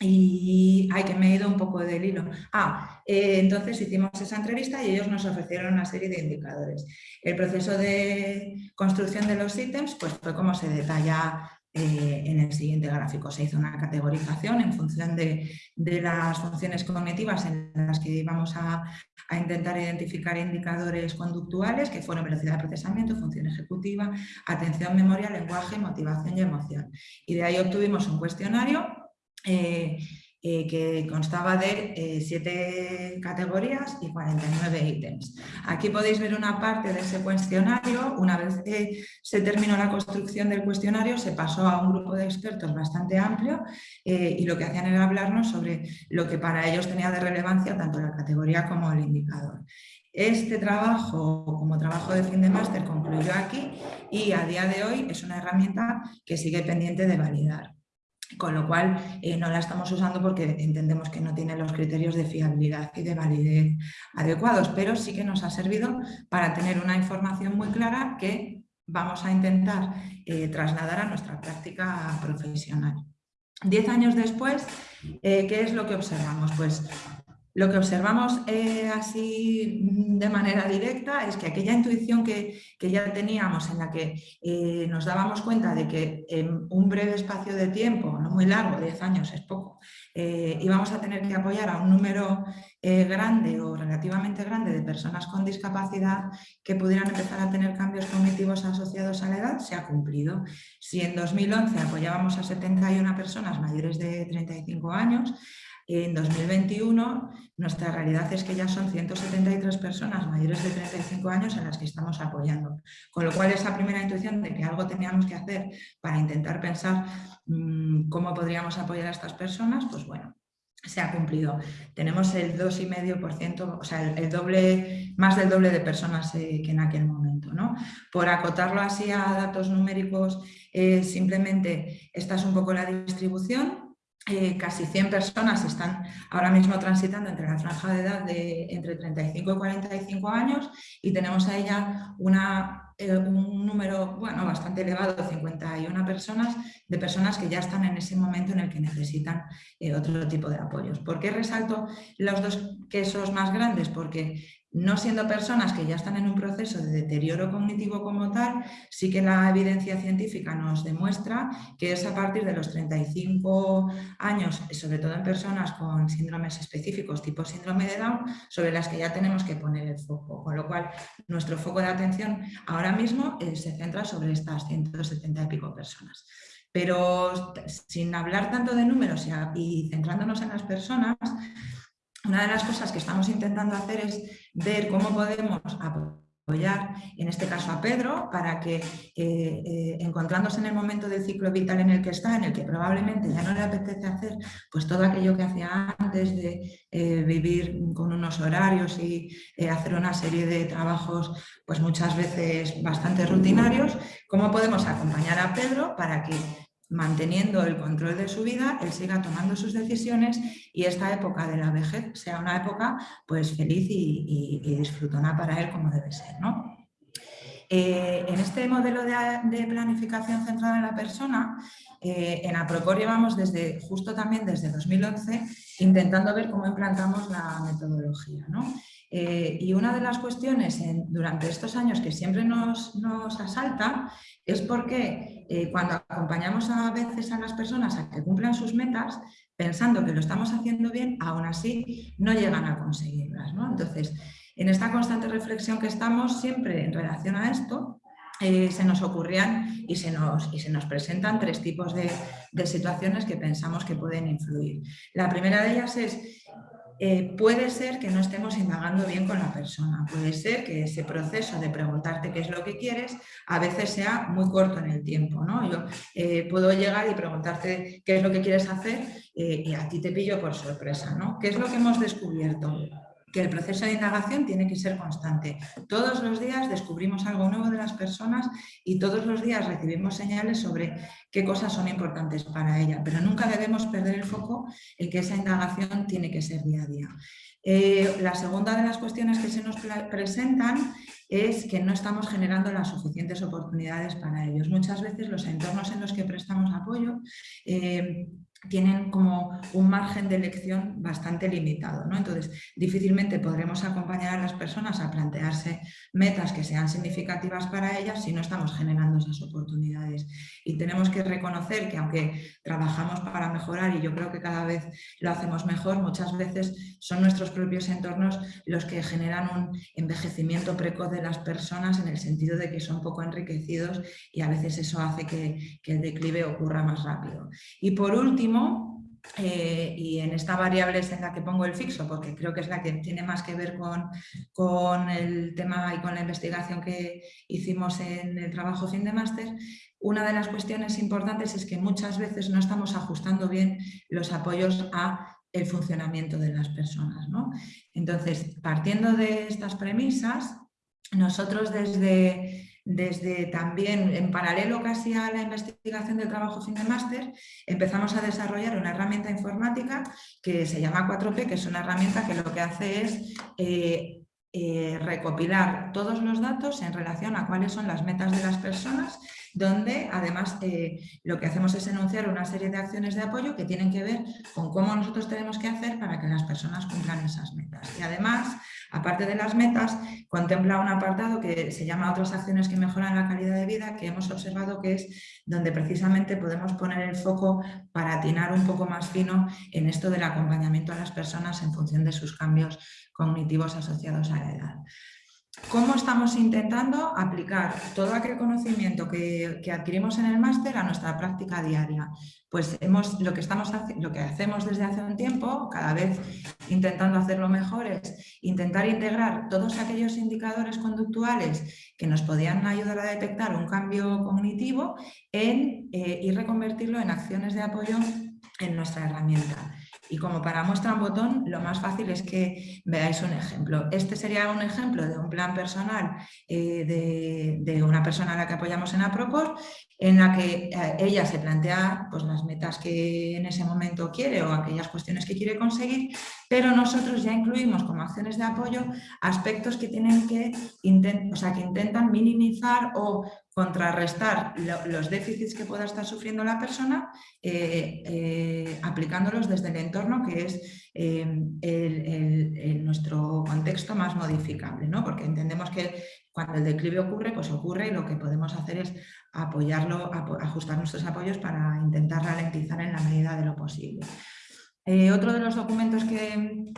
y hay que me he ido un poco del hilo. Ah, eh, entonces hicimos esa entrevista y ellos nos ofrecieron una serie de indicadores. El proceso de construcción de los ítems pues fue como se detalla eh, en el siguiente gráfico. Se hizo una categorización en función de, las funciones cognitivas en las que íbamos a, a, intentar identificar indicadores conductuales que fueron velocidad de procesamiento, función ejecutiva, atención, memoria, lenguaje, motivación y emoción. Y de ahí obtuvimos un cuestionario eh, eh, que constaba de eh, siete categorías y 49 ítems. Aquí podéis ver una parte de ese cuestionario. Una vez que se terminó la construcción del cuestionario, se pasó a un grupo de expertos bastante amplio y lo que hacían era hablarnos sobre lo que para ellos tenía de relevancia tanto la categoría como el indicador. Este trabajo, como trabajo de fin de máster, concluyó aquí y a día de hoy es una herramienta que sigue pendiente de validar con lo cual eh, no la estamos usando porque entendemos que no tiene los criterios de fiabilidad y de validez adecuados, pero sí que nos ha servido para tener una información muy clara que vamos a intentar eh, trasladar a nuestra práctica profesional. Diez años después, eh, ¿qué es lo que observamos? Pues lo que observamos eh, así mm, de manera directa es que aquella intuición que, ya teníamos en la que eh, nos dábamos cuenta de que en un breve espacio de tiempo, no muy largo, 10 años es poco, eh, íbamos a tener que apoyar a un número grande o relativamente grande de personas con discapacidad que pudieran empezar a tener cambios cognitivos asociados a la edad, se ha cumplido. Si en 2011 apoyábamos a 71 personas mayores de 35 años, en 2021 nuestra realidad es que ya son 173 personas mayores de 35 años en las que estamos apoyando. Con lo cual esa primera intuición de que algo teníamos que hacer para intentar pensar mm, cómo podríamos apoyar a estas personas, pues bueno, se ha cumplido. Tenemos el 2,5%, o sea, el, doble, más del doble de personas eh, que en aquel momento. ¿no? Por acotarlo así a datos numéricos, eh, simplemente esta es un poco la distribución. Eh, casi 100 personas están ahora mismo transitando entre la franja de edad de entre 35 y 45 años y tenemos a ella una, eh, un número bueno, bastante elevado, 51 personas, de personas que ya están en ese momento en el que necesitan eh, otro tipo de apoyos. ¿Por qué resalto los dos quesos más grandes? Porque no siendo personas que ya están en un proceso de deterioro cognitivo como tal, sí que la evidencia científica nos demuestra que es a partir de los 35 años, sobre todo en personas con síndromes específicos tipo síndrome de Down, sobre las que ya tenemos que poner el foco, con lo cual nuestro foco de atención ahora mismo eh, se centra sobre estas 170 y pico personas. Pero sin hablar tanto de números y centrándonos en las personas, una de las cosas que estamos intentando hacer es ver cómo podemos apoyar, en este caso a Pedro, para que eh, encontrándose en el momento del ciclo vital en el que está, en el que probablemente ya no le apetece hacer pues todo aquello que hacía antes de vivir con unos horarios y hacer una serie de trabajos pues muchas veces bastante rutinarios, ¿cómo podemos acompañar a Pedro para que manteniendo el control de su vida, él siga tomando sus decisiones y esta época de la vejez sea una época pues feliz y, disfrutona para él como debe ser. ¿no? Eh, en este modelo de, planificación centrada en la persona, eh, en Apropor llevamos desde, justo también desde 2011 intentando ver cómo implantamos la metodología. ¿no? Eh, y una de las cuestiones durante estos años que siempre nos, nos asalta es porque eh, cuando acompañamos a veces a las personas a que cumplan sus metas, pensando que lo estamos haciendo bien, aún así no llegan a conseguirlas. Entonces, en esta constante reflexión que estamos siempre en relación a esto, eh, se nos ocurrían y se nos, y se nos presentan tres tipos de, de situaciones que pensamos que pueden influir. La primera de ellas es eh, puede ser que no estemos indagando bien con la persona, puede ser que ese proceso de preguntarte qué es lo que quieres a veces sea muy corto en el tiempo. ¿no? Yo eh, puedo llegar y preguntarte qué es lo que quieres hacer eh, y a ti te pillo por sorpresa. ¿no? ¿Qué es lo que hemos descubierto? Que el proceso de indagación tiene que ser constante. Todos los días descubrimos algo nuevo de las personas y todos los días recibimos señales sobre qué cosas son importantes para ella, pero nunca debemos perder el foco en que esa indagación tiene que ser día a día. Eh, la segunda de las cuestiones que se nos presentan es que no estamos generando las suficientes oportunidades para ellos. Muchas veces los entornos en los que prestamos apoyo eh, tienen como un margen de elección bastante limitado. ¿no? Entonces, difícilmente podremos acompañar a las personas a plantearse metas que sean significativas para ellas si no estamos generando esas oportunidades. Y tenemos que reconocer que aunque trabajamos para mejorar y yo creo que cada vez lo hacemos mejor, muchas veces son nuestros propios entornos los que generan un envejecimiento precoz de las personas en el sentido de que son poco enriquecidos y a veces eso hace que, que el declive ocurra más rápido. Y por último, eh, y en esta variable es en la que pongo el fixo, porque creo que es la que tiene más que ver con, con el tema y con la investigación que hicimos en el trabajo fin de máster, una de las cuestiones importantes es que muchas veces no estamos ajustando bien los apoyos a el funcionamiento de las personas. Entonces, partiendo de estas premisas, nosotros desde desde también en paralelo casi a la investigación del trabajo fin de máster, empezamos a desarrollar una herramienta informática que se llama 4P, que es una herramienta que lo que hace es eh, eh, recopilar todos los datos en relación a cuáles son las metas de las personas, donde además eh, lo que hacemos es enunciar una serie de acciones de apoyo que tienen que ver con cómo nosotros tenemos que hacer para que las personas cumplan esas metas. Y además Aparte de las metas, contempla un apartado que se llama otras acciones que mejoran la calidad de vida, que hemos observado que es donde precisamente podemos poner el foco para atinar un poco más fino en esto del acompañamiento a las personas en función de sus cambios cognitivos asociados a la edad. ¿Cómo estamos intentando aplicar todo aquel conocimiento que, adquirimos en el máster a nuestra práctica diaria? Pues hemos, lo, que estamos, lo que hacemos desde hace un tiempo, cada vez intentando hacerlo mejor, es intentar integrar todos aquellos indicadores conductuales que nos podían ayudar a detectar un cambio cognitivo en, eh, y reconvertirlo en acciones de apoyo en nuestra herramienta. Y como para muestra un botón, lo más fácil es que veáis un ejemplo. Este sería un ejemplo de un plan personal eh, de, una persona a la que apoyamos en Apropos, en la que eh, ella se plantea pues, las metas que en ese momento quiere o aquellas cuestiones que quiere conseguir, pero nosotros ya incluimos como acciones de apoyo aspectos que, tienen que, o sea, que intentan minimizar o contrarrestar los déficits que pueda estar sufriendo la persona eh, eh, aplicándolos desde el entorno que es em, nuestro contexto más modificable, ¿no? porque entendemos que cuando el declive ocurre, pues ocurre y lo que podemos hacer es apoyarlo, ajustar nuestros apoyos para intentar ralentizar en la medida de lo posible. Eh, otro de los documentos que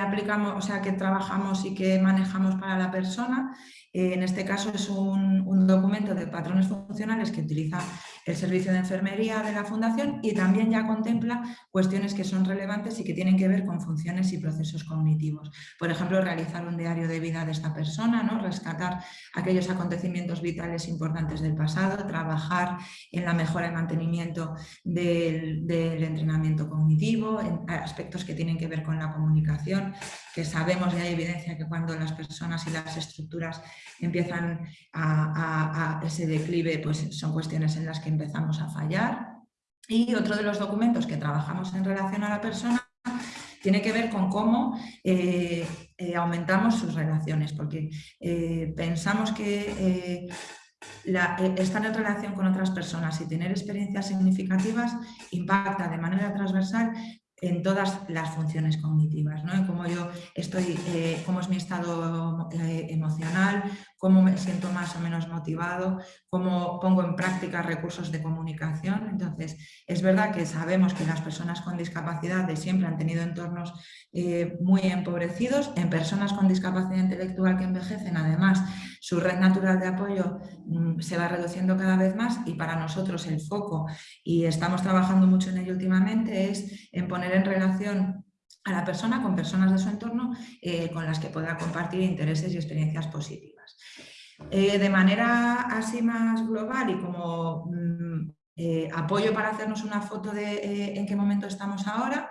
aplicamos, o sea, que trabajamos y que manejamos para la persona en este caso es un, documento de patrones funcionales que utiliza el servicio de enfermería de la Fundación y también ya contempla cuestiones que son relevantes y que tienen que ver con funciones y procesos cognitivos. Por ejemplo, realizar un diario de vida de esta persona, ¿no? rescatar aquellos acontecimientos vitales importantes del pasado, trabajar en la mejora y mantenimiento del, entrenamiento cognitivo, en aspectos que tienen que ver con la comunicación, que sabemos y hay evidencia que cuando las personas y las estructuras empiezan a, ese declive, pues son cuestiones en las que empezamos a fallar. Y otro de los documentos que trabajamos en relación a la persona tiene que ver con cómo eh, eh, aumentamos sus relaciones, porque eh, pensamos que estar en relación con otras personas y tener experiencias significativas impacta de manera transversal en todas las funciones cognitivas, ¿no? En cómo yo estoy, cómo es mi estado emocional, cómo me siento más o menos motivado, cómo pongo en práctica recursos de comunicación. Entonces, es verdad que sabemos que las personas con discapacidad de siempre han tenido entornos eh, muy empobrecidos. En personas con discapacidad intelectual que envejecen, además, su red natural de apoyo mm, se va reduciendo cada vez más y para nosotros el foco, y estamos trabajando mucho en ello últimamente, es en poner en relación a la persona con personas de su entorno eh, con las que pueda compartir intereses y experiencias positivas. Eh, de manera así más global y como mm, eh, apoyo para hacernos una foto de en qué momento estamos ahora,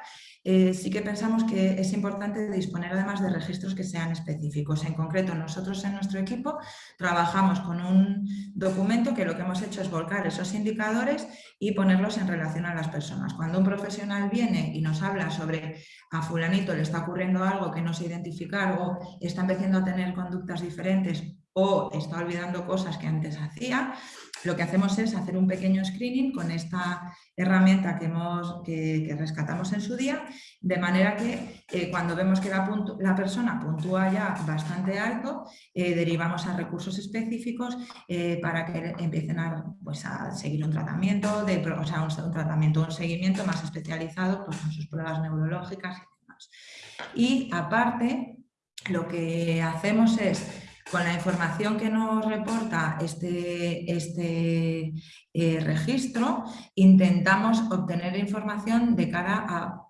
sí que pensamos que es importante disponer además de registros que sean específicos. En concreto, nosotros en nuestro equipo trabajamos con un documento que lo que hemos hecho es volcar esos indicadores y ponerlos en relación a las personas. Cuando un profesional viene y nos habla sobre a fulanito le está ocurriendo algo que no se identificar o está empezando a tener conductas diferentes o está olvidando cosas que antes hacía, lo que hacemos es hacer un pequeño screening con esta herramienta que, hemos, que, rescatamos en su día, de manera que eh, cuando vemos que la, persona puntúa ya bastante alto, eh, derivamos a recursos específicos eh, para que empiecen a, pues, seguir un tratamiento, o sea, un, tratamiento, un seguimiento más especializado pues, con sus pruebas neurológicas y demás. Y aparte, lo que hacemos es con la información que nos reporta este, este eh, registro, intentamos obtener información de cara a,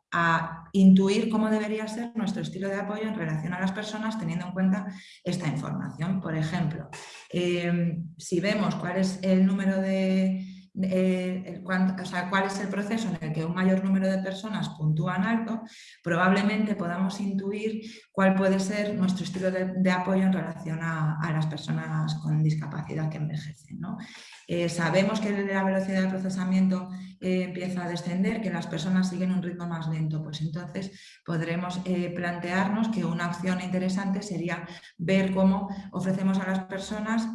intuir cómo debería ser nuestro estilo de apoyo en relación a las personas teniendo en cuenta esta información. Por ejemplo, eh, si vemos cuál es el número de, eh, cuál es el proceso en el que un mayor número de personas puntúan alto, probablemente podamos intuir cuál puede ser nuestro estilo de, apoyo en relación a, las personas con discapacidad que envejecen. Eh, sabemos que la velocidad de procesamiento eh, empieza a descender, que las personas siguen un ritmo más lento, pues entonces podremos plantearnos que una opción interesante sería ver cómo ofrecemos a las personas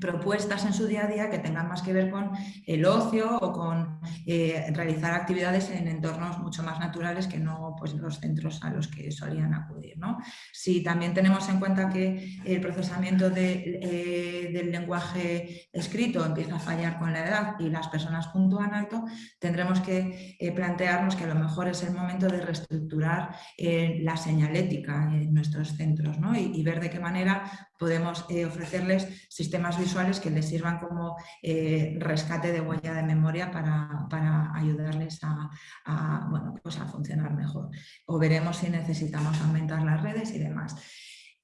propuestas en su día a día que tengan más que ver con el ocio o con eh, realizar actividades en entornos mucho más naturales que no pues, los centros a los que solían acudir. ¿no? Si también tenemos en cuenta que el procesamiento eh, del lenguaje escrito empieza a fallar con la edad y las personas puntúan alto, tendremos que eh, plantearnos que a lo mejor es el momento de reestructurar la señalética en nuestros centros ¿no? y, y ver de qué manera podemos ofrecerles sistemas visuales que les sirvan como eh, rescate de huella de memoria para, ayudarles a, bueno, pues a funcionar mejor. O veremos si necesitamos aumentar las redes y demás.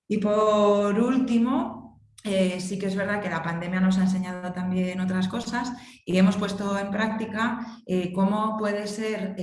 Y por último, eh, sí que es verdad que la pandemia nos ha enseñado también otras cosas y hemos puesto en práctica eh, cómo puede ser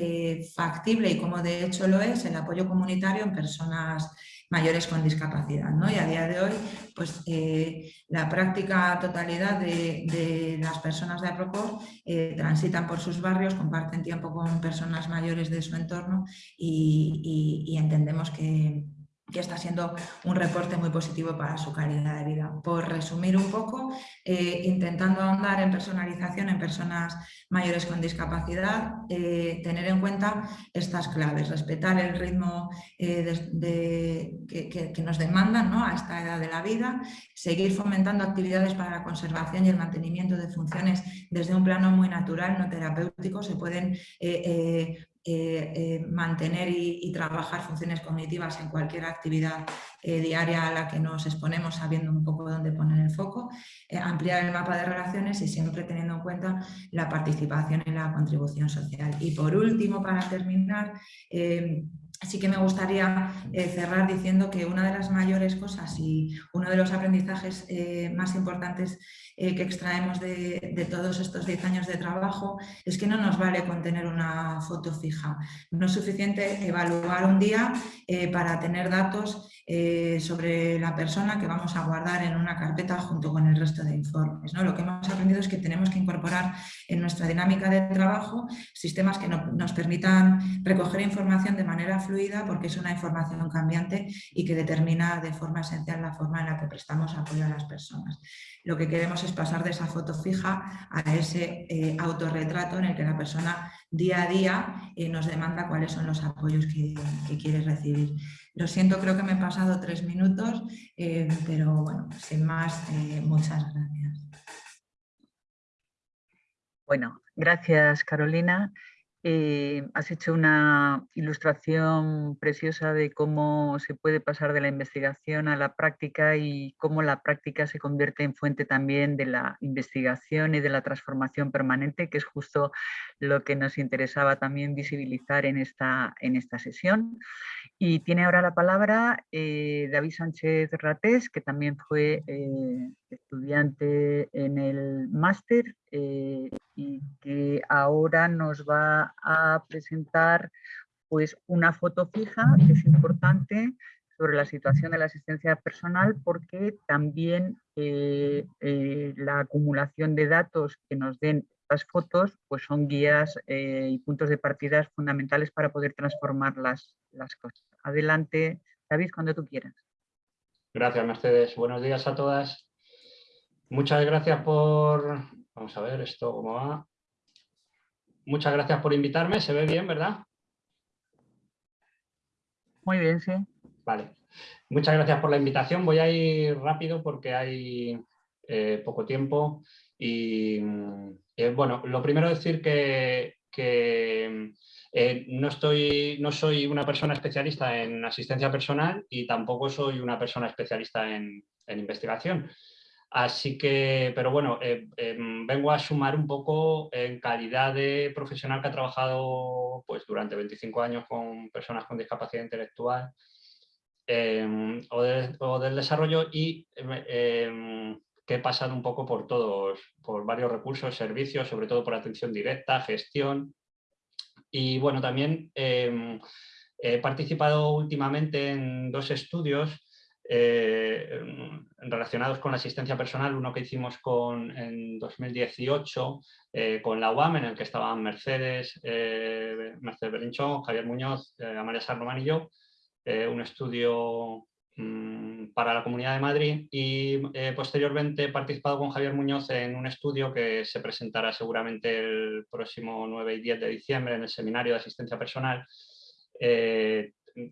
factible y cómo de hecho lo es el apoyo comunitario en personas mayores con discapacidad. ¿no? Y a día de hoy, pues eh, la práctica totalidad de, las personas de APROCOR eh, transitan por sus barrios, comparten tiempo con personas mayores de su entorno y entendemos que, que está siendo un reporte muy positivo para su calidad de vida. Por resumir un poco, eh, intentando ahondar en personalización en personas mayores con discapacidad, eh, tener en cuenta estas claves, respetar el ritmo eh, que, nos demandan a esta edad de la vida, seguir fomentando actividades para la conservación y el mantenimiento de funciones desde un plano muy natural, no terapéutico, se pueden eh, eh, mantener y, trabajar funciones cognitivas en cualquier actividad eh, diaria a la que nos exponemos, sabiendo un poco dónde poner el foco, ampliar el mapa de relaciones y siempre teniendo en cuenta la participación en la contribución social. Y por último, para terminar, Así que me gustaría eh, cerrar diciendo que una de las mayores cosas y uno de los aprendizajes eh, más importantes eh, que extraemos de, todos estos 10 años de trabajo es que no nos vale con tener una foto fija. No es suficiente evaluar un día para tener datos sobre la persona que vamos a guardar en una carpeta junto con el resto de informes. ¿no? Lo que hemos aprendido es que tenemos que incorporar en nuestra dinámica de trabajo sistemas que nos permitan recoger información de manera fluida porque es una información cambiante y que determina de forma esencial la forma en la que prestamos apoyo a las personas. Lo que queremos es pasar de esa foto fija a ese eh, autorretrato en el que la persona día a día eh, nos demanda cuáles son los apoyos que, quiere recibir. Lo siento, creo que me he pasado tres minutos, eh, pero bueno, sin más, muchas gracias. Bueno, gracias Carolina. Eh, has hecho una ilustración preciosa de cómo se puede pasar de la investigación a la práctica y cómo la práctica se convierte en fuente también de la investigación y de la transformación permanente, que es justo lo que nos interesaba también visibilizar en esta, en esta sesión. Y tiene ahora la palabra eh, David Sánchez Ratés, que también fue eh, estudiante en el máster y que ahora nos va a presentar pues, una foto fija que es importante sobre la situación de la asistencia personal porque también eh, eh, la acumulación de datos que nos den estas fotos pues son guías eh, y puntos de partida fundamentales para poder transformar las, las cosas. Adelante, David, cuando tú quieras. Gracias, Mercedes. Buenos días a todas. Muchas gracias por, Vamos a ver esto cómo va. Muchas gracias por invitarme. ¿Se ve bien, verdad? Muy bien, sí. Vale. Muchas gracias por la invitación. Voy a ir rápido porque hay eh, poco tiempo. Y eh, bueno, lo primero decir que, eh, no, estoy, no soy una persona especialista en asistencia personal y tampoco soy una persona especialista en investigación. Así que, pero bueno, eh, em, vengo a sumar un poco en calidad de profesional que ha trabajado pues, durante 25 años con personas con discapacidad intelectual em, o, del desarrollo y em, que he pasado un poco por todos, por varios recursos, servicios, sobre todo por atención directa, gestión. Y bueno, también he participado últimamente en dos estudios eh, relacionados con la asistencia personal, uno que hicimos con, en 2018 eh, con la UAM, en el que estaban Mercedes, eh, Mercedes Belinchón, Javier Muñoz, Amalia Sarromán y yo, un estudio para la Comunidad de Madrid y posteriormente he participado con Javier Muñoz en un estudio que se presentará seguramente el próximo 9 y 10 de diciembre en el Seminario de Asistencia Personal,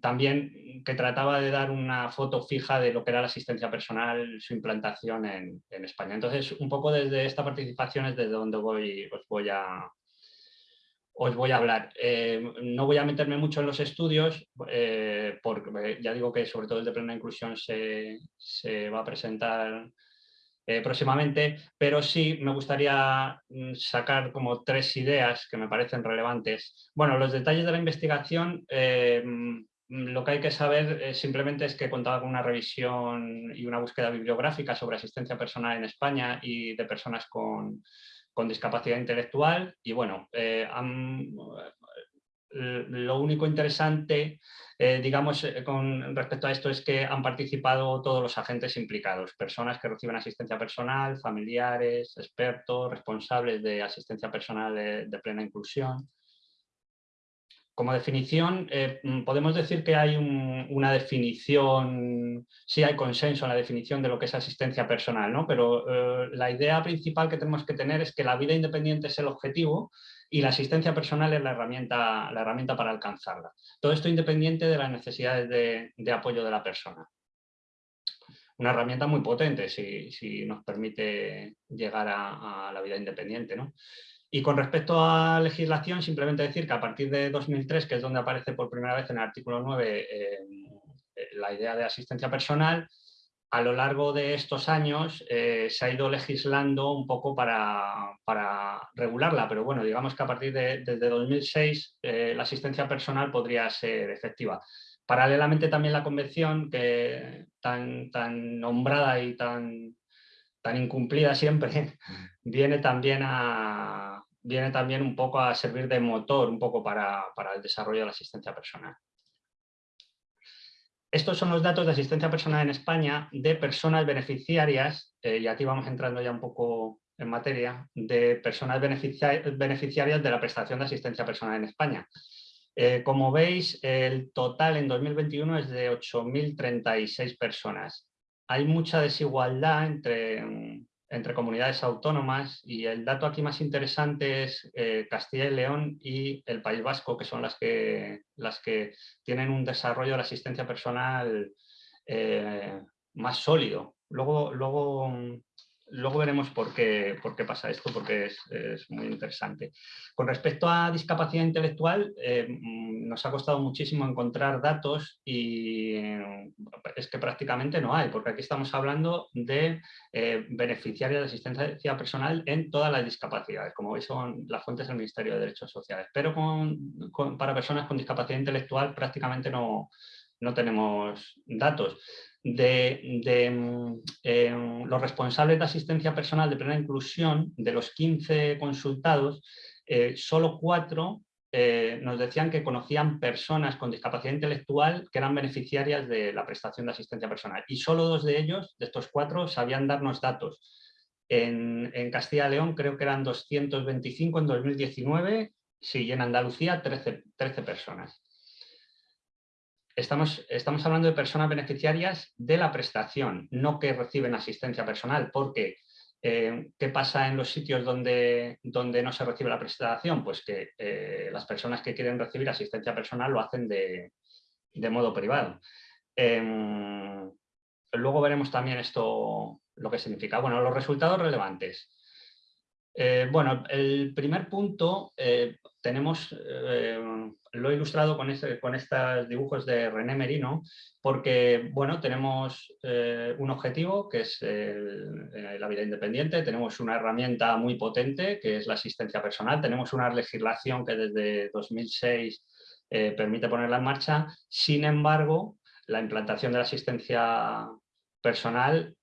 también que trataba de dar una foto fija de lo que era la asistencia personal, su implantación en, España. Entonces, un poco desde esta participación es desde donde voy, os, voy a, os voy a hablar. Eh, no voy a meterme mucho en los estudios, eh, porque ya digo que sobre todo el de plena inclusión se, se va a presentar eh, próximamente, pero sí me gustaría mm, sacar como tres ideas que me parecen relevantes. Bueno, los detalles de la investigación Mm, lo que hay que saber simplemente es que contaba con una revisión y una búsqueda bibliográfica sobre asistencia personal en España y de personas con, discapacidad intelectual. Y bueno, eh, lo único interesante, eh, digamos, eh, con respecto a esto es que han participado todos los agentes implicados, personas que reciben asistencia personal, familiares, expertos, responsables de asistencia personal de plena inclusión como definición, eh, mm, podemos decir que hay una definición, sí hay consenso en la definición de lo que es asistencia personal, ¿no? pero eh, la idea principal que tenemos que tener es que la vida independiente es el objetivo y la asistencia personal es la herramienta, la herramienta para alcanzarla. Todo esto independiente de las necesidades de, apoyo de la persona. Una herramienta muy potente si, nos permite llegar a, a la vida independiente. ¿no? Y con respecto a legislación, simplemente decir que a partir de 2003, que es donde aparece por primera vez en el artículo 9 eh, la idea de asistencia personal, a lo largo de estos años eh, se ha ido legislando un poco para, regularla, pero bueno, digamos que a partir de desde 2006 eh, la asistencia personal podría ser efectiva. Paralelamente también la convención, que tan, tan nombrada y tan, tan incumplida siempre, viene también, a, viene también un poco a servir de motor un poco para, para el desarrollo de la asistencia personal. Estos son los datos de asistencia personal en España de personas beneficiarias, eh, y aquí vamos entrando ya un poco en materia, de personas beneficiarias de la prestación de asistencia personal en España. Eh, como veis, el total en 2021 es de 8.036 personas. Hay mucha desigualdad entre, entre comunidades autónomas y el dato aquí más interesante es eh, Castilla y León y el País Vasco, que son las que, las que tienen un desarrollo de la asistencia personal eh, más sólido. Luego, luego Luego veremos por qué, pasa esto, porque es, muy interesante. Con respecto a discapacidad intelectual, eh, mm, nos ha costado muchísimo encontrar datos y eh, es que prácticamente no hay, porque aquí estamos hablando de eh, beneficiarios de asistencia personal en todas las discapacidades, como veis son las fuentes del Ministerio de Derechos Sociales, pero para personas con discapacidad intelectual prácticamente no tenemos datos de, mm, em, los responsables de asistencia personal de plena inclusión, de los 15 consultados, eh, solo cuatro eh, nos decían que conocían personas con discapacidad intelectual que eran beneficiarias de la prestación de asistencia personal. Y solo dos de ellos, de estos cuatro, sabían darnos datos. En, Castilla y León creo que eran 225 en 2019, sí, y en Andalucía 13, 13 personas estamos, estamos hablando de personas beneficiarias de la prestación, no que reciben asistencia personal, porque eh, ¿qué pasa en los sitios donde, donde no se recibe la prestación? Pues que eh, las personas que quieren recibir asistencia personal lo hacen de, modo privado. Em, luego veremos también esto, lo que significa. Bueno, los resultados relevantes. Eh, bueno, el primer punto tenemos, eh, lo he ilustrado con, con estos dibujos de René Merino, porque bueno, tenemos eh, un objetivo que es eh, la vida independiente, tenemos una herramienta muy potente que es la asistencia personal, tenemos una legislación que desde 2006 permite ponerla en marcha, sin embargo, la implantación de la asistencia personal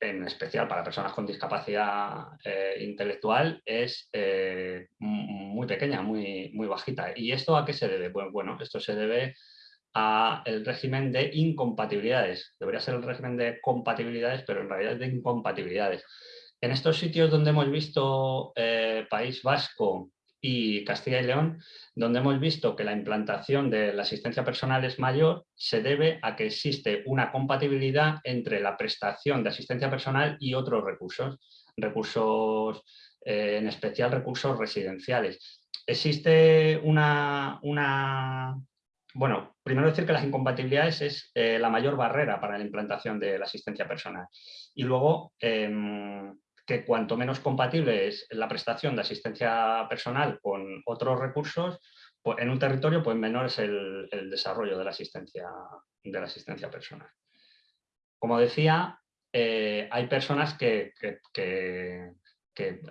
en especial para personas con discapacidad eh, intelectual, es eh, muy pequeña, muy, muy bajita. ¿Y esto a qué se debe? Pues, bueno, esto se debe al régimen de incompatibilidades. Debería ser el régimen de compatibilidades, pero en realidad es de incompatibilidades. En estos sitios donde hemos visto eh, País Vasco, y Castilla y León, donde hemos visto que la implantación de la asistencia personal es mayor, se debe a que existe una compatibilidad entre la prestación de asistencia personal y otros recursos, recursos, eh, en especial recursos residenciales. Existe una, una, bueno, primero decir que las incompatibilidades es eh, la mayor barrera para la implantación de la asistencia personal. Y luego, em, que cuanto menos compatible es la prestación de asistencia personal con otros recursos, pues en un territorio pues menor es el, desarrollo de la, asistencia, de la asistencia personal. Como decía, eh, hay personas que, que,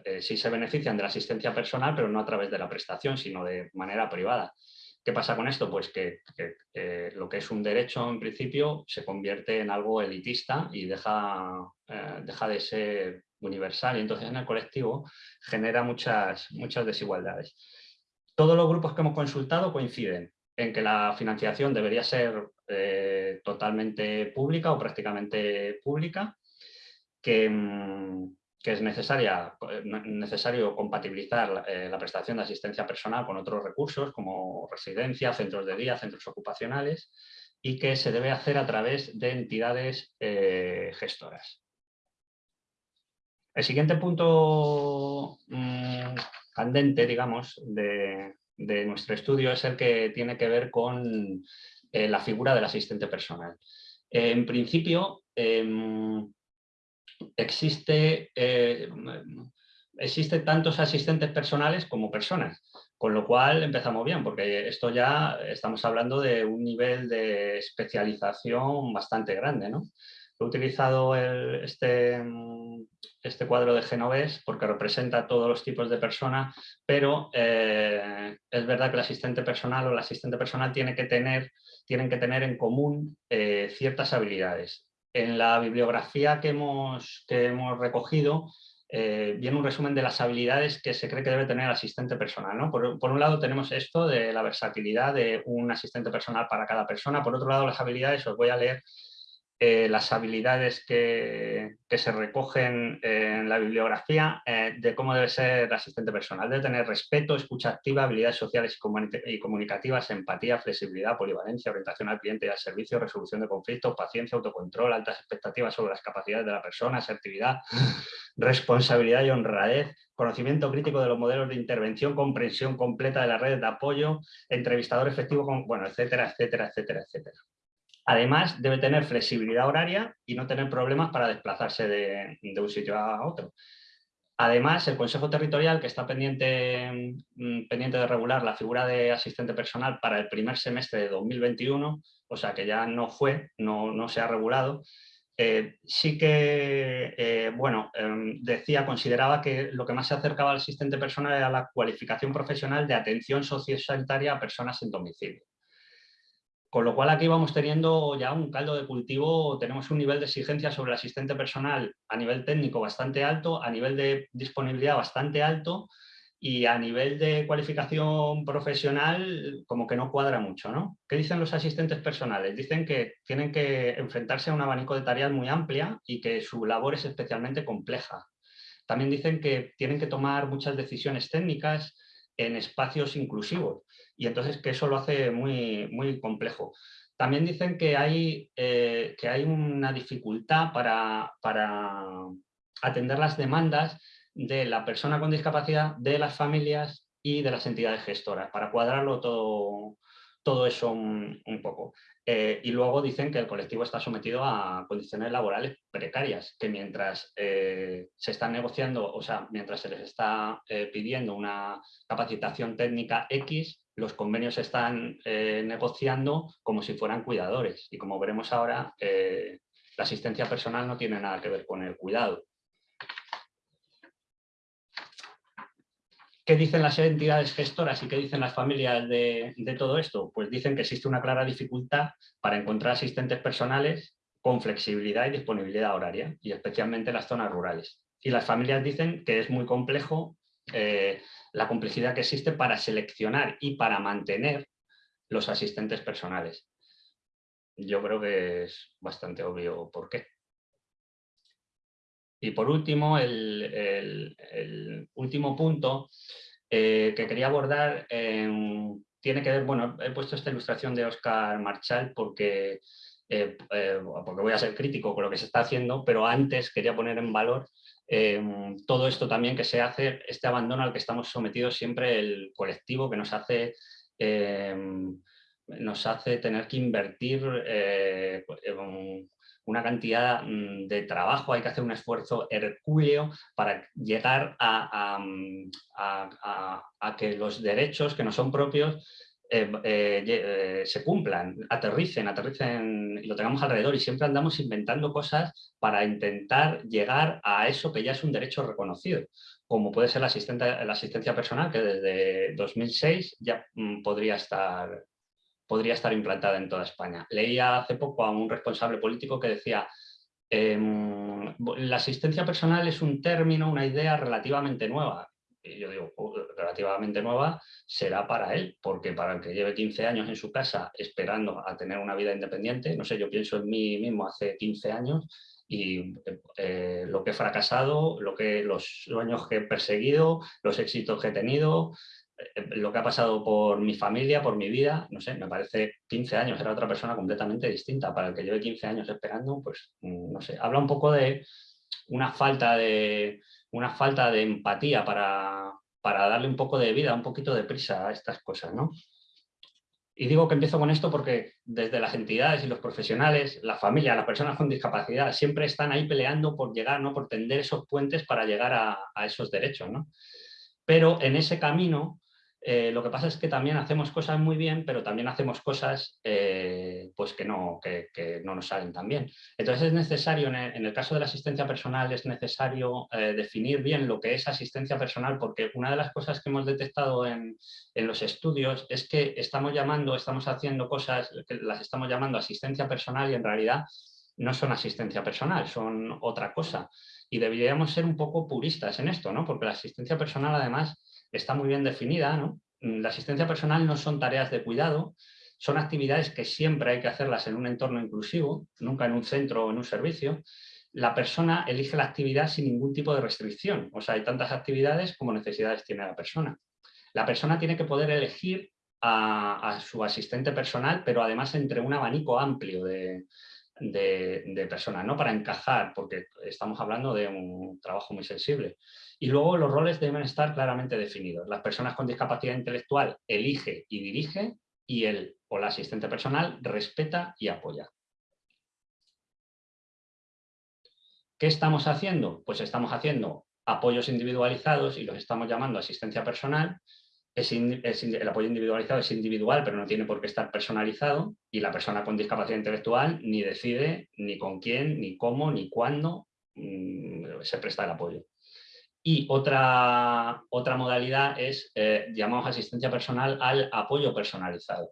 eh, sí se benefician de la asistencia personal, pero no a través de la prestación, sino de manera privada. ¿Qué pasa con esto? Pues que, lo que es un derecho en principio se convierte en algo elitista y deja, eh, deja de ser universal y entonces en el colectivo genera muchas, muchas desigualdades. Todos los grupos que hemos consultado coinciden en que la financiación debería ser eh, totalmente pública o prácticamente pública, que, mm, es necesaria, necesario compatibilizar eh, la prestación de asistencia personal con otros recursos como residencia, centros de día, centros ocupacionales y que se debe hacer a través de entidades eh, gestoras. El siguiente punto mm, candente, digamos, de, nuestro estudio es el que tiene que ver con eh, la figura del asistente personal. en principio, em, existe, eh, existen tantos asistentes personales como personas, con lo cual empezamos bien, porque esto ya estamos hablando de un nivel de especialización bastante grande. ¿no? He utilizado este, este cuadro de Genovés porque representa todos los tipos de personas, pero eh, es verdad que el asistente personal o el asistente personal tiene que tener, tienen que tener en común eh, ciertas habilidades. En la bibliografía que hemos, recogido eh, viene un resumen de las habilidades que se cree que debe tener el asistente personal. por, un lado tenemos esto de la versatilidad de un asistente personal para cada persona, por otro lado las habilidades, os voy a leer eh, las habilidades que, se recogen en la bibliografía eh, de cómo debe ser asistente personal. Debe tener respeto, escucha activa, habilidades sociales y comunicativas, empatía, flexibilidad, polivalencia, orientación al cliente y al servicio, resolución de conflictos, paciencia, autocontrol, altas expectativas sobre las capacidades de la persona, asertividad, responsabilidad y honradez, conocimiento crítico de los modelos de intervención, comprensión completa de las redes de apoyo, entrevistador efectivo, con, bueno, etcétera, etcétera, etcétera, etcétera. Además, debe tener flexibilidad horaria y no tener problemas para desplazarse de, un sitio a otro. Además, el Consejo Territorial, que está pendiente, mm, pendiente de regular la figura de asistente personal para el primer semestre de 2021, o sea que ya no fue, no, se ha regulado, eh, sí que, eh, bueno, em, decía, consideraba que lo que más se acercaba al asistente personal era la cualificación profesional de atención sociosanitaria a personas en domicilio. Con lo cual aquí vamos teniendo ya un caldo de cultivo, tenemos un nivel de exigencia sobre el asistente personal a nivel técnico bastante alto, a nivel de disponibilidad bastante alto y a nivel de cualificación profesional como que no cuadra mucho. ¿no? ¿Qué dicen los asistentes personales? Dicen que tienen que enfrentarse a un abanico de tareas muy amplia y que su labor es especialmente compleja. También dicen que tienen que tomar muchas decisiones técnicas en espacios inclusivos y entonces que eso lo hace muy, muy complejo. También dicen que hay, eh, que hay una dificultad para, para atender las demandas de la persona con discapacidad, de las familias y de las entidades gestoras, para cuadrarlo todo, todo eso un, poco. Eh, y luego dicen que el colectivo está sometido a condiciones laborales precarias, que mientras eh, se están negociando, o sea, mientras se les está pidiendo una capacitación técnica X, los convenios se están eh, negociando como si fueran cuidadores y como veremos ahora, eh, la asistencia personal no tiene nada que ver con el cuidado. ¿Qué dicen las entidades gestoras y qué dicen las familias de, todo esto? Pues dicen que existe una clara dificultad para encontrar asistentes personales con flexibilidad y disponibilidad horaria, y especialmente en las zonas rurales. Y las familias dicen que es muy complejo eh, la complejidad que existe para seleccionar y para mantener los asistentes personales. Yo creo que es bastante obvio por qué. Y por último, el, último punto eh, que quería abordar em, tiene que ver, bueno, he puesto esta ilustración de Oscar Marchal porque, eh, porque voy a ser crítico con lo que se está haciendo, pero antes quería poner en valor Em, todo esto también que se hace, este abandono al que estamos sometidos siempre el colectivo que nos hace, em, nos hace tener que invertir eh, una cantidad mm, de trabajo, hay que hacer un esfuerzo hercúleo para llegar a, a que los derechos que no son propios eh, eh, eh, se cumplan, aterricen, aterricen y lo tengamos alrededor y siempre andamos inventando cosas para intentar llegar a eso que ya es un derecho reconocido, como puede ser la, asistencia personal que desde 2006 ya mm, podría estar, podría estar implantada en toda España. Leía hace poco a un responsable político que decía em, la asistencia personal es un término, una idea relativamente nueva yo digo, relativamente nueva, será para él, porque para el que lleve 15 años en su casa esperando a tener una vida independiente, no sé, yo pienso en mí mismo hace 15 años y eh, lo que he fracasado, lo que, los sueños que he perseguido, los éxitos que he tenido, eh, lo que ha pasado por mi familia, por mi vida, no sé, me parece 15 años, era otra persona completamente distinta. Para el que lleve 15 años esperando, pues mm, no sé, habla un poco de una falta de, una falta de empatía para, darle un poco de vida, un poquito de prisa a estas cosas, ¿no? Y digo que empiezo con esto porque desde las entidades y los profesionales, la familia, las personas con discapacidad, siempre están ahí peleando por llegar, ¿no? por tender esos puentes para llegar a, a esos derechos. ¿no? Pero en ese camino eh, lo que pasa es que también hacemos cosas muy bien, pero también hacemos cosas eh, pues que, no, que, no nos salen tan bien. Entonces es necesario, en el, caso de la asistencia personal, es necesario eh, definir bien lo que es asistencia personal, porque una de las cosas que hemos detectado en, en, los estudios es que estamos llamando, estamos haciendo cosas que las estamos llamando asistencia personal y en realidad no son asistencia personal, son otra cosa. Y deberíamos ser un poco puristas en esto, ¿no? porque la asistencia personal además está muy bien definida. ¿no? La asistencia personal no son tareas de cuidado, son actividades que siempre hay que hacerlas en un entorno inclusivo, nunca en un centro o en un servicio. La persona elige la actividad sin ningún tipo de restricción, o sea, hay tantas actividades como necesidades tiene la persona. La persona tiene que poder elegir a, su asistente personal, pero además entre un abanico amplio de, de, personas, ¿no? para encajar, porque estamos hablando de un trabajo muy sensible. Y luego los roles deben estar claramente definidos. Las personas con discapacidad intelectual elige y dirige y el o la asistente personal respeta y apoya. ¿Qué estamos haciendo? Pues estamos haciendo apoyos individualizados y los estamos llamando asistencia personal el apoyo individualizado es individual, pero no tiene por qué estar personalizado y la persona con discapacidad intelectual ni decide ni con quién, ni cómo, ni cuándo mm, se presta el apoyo. Y otra, otra modalidad es, eh, llamamos asistencia personal al apoyo personalizado.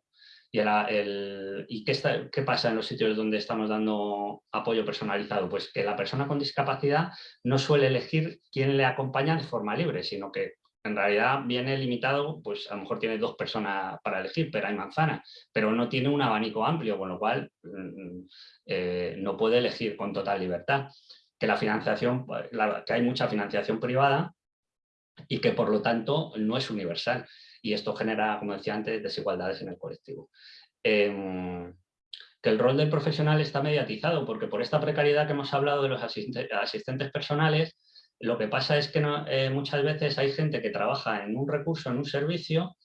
¿Y, ¿y qué, qué, pasa en los sitios donde estamos dando apoyo personalizado? Pues que la persona con discapacidad no suele elegir quién le acompaña de forma libre, sino que en realidad viene limitado, pues a lo mejor tiene dos personas para elegir, pero hay manzana, pero no tiene un abanico amplio, con lo cual mm, eh, no puede elegir con total libertad. Que la financiación, que hay mucha financiación privada y que por lo tanto no es universal. Y esto genera, como decía antes, desigualdades en el colectivo. Em, que el rol del profesional está mediatizado, porque por esta precariedad que hemos hablado de los asistentes personales, lo que pasa es que eh, muchas veces hay gente que trabaja en un recurso, en un servicio,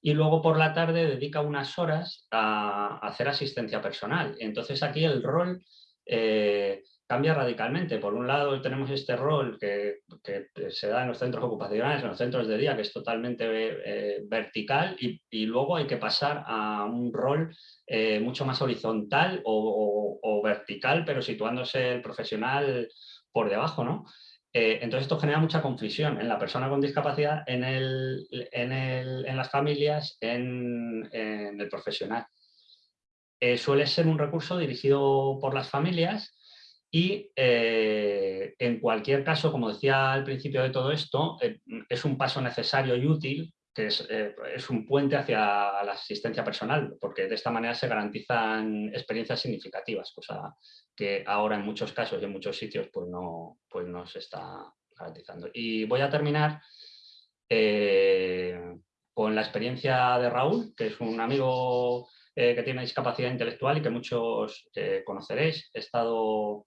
y luego por la tarde dedica unas horas a, hacer asistencia personal. Entonces aquí el rol eh, cambia radicalmente. Por un lado tenemos este rol que, se da en los centros ocupacionales, en los centros de día, que es totalmente eh, vertical y, luego hay que pasar a un rol mucho más horizontal o, vertical, pero situándose el profesional por debajo, ¿no? Eh, entonces esto genera mucha confusión en la persona con discapacidad, en, las familias, en, el profesional. Eh, suele ser un recurso dirigido por las familias y eh, en cualquier caso, como decía al principio de todo esto, es un paso necesario y útil que es, un puente hacia la asistencia personal, porque de esta manera se garantizan experiencias significativas, cosa que ahora en muchos casos y en muchos sitios pues no, pues no se está garantizando. Y voy a terminar eh, con la experiencia de Raúl, que es un amigo eh, que tiene discapacidad intelectual y que muchos eh, conoceréis. He estado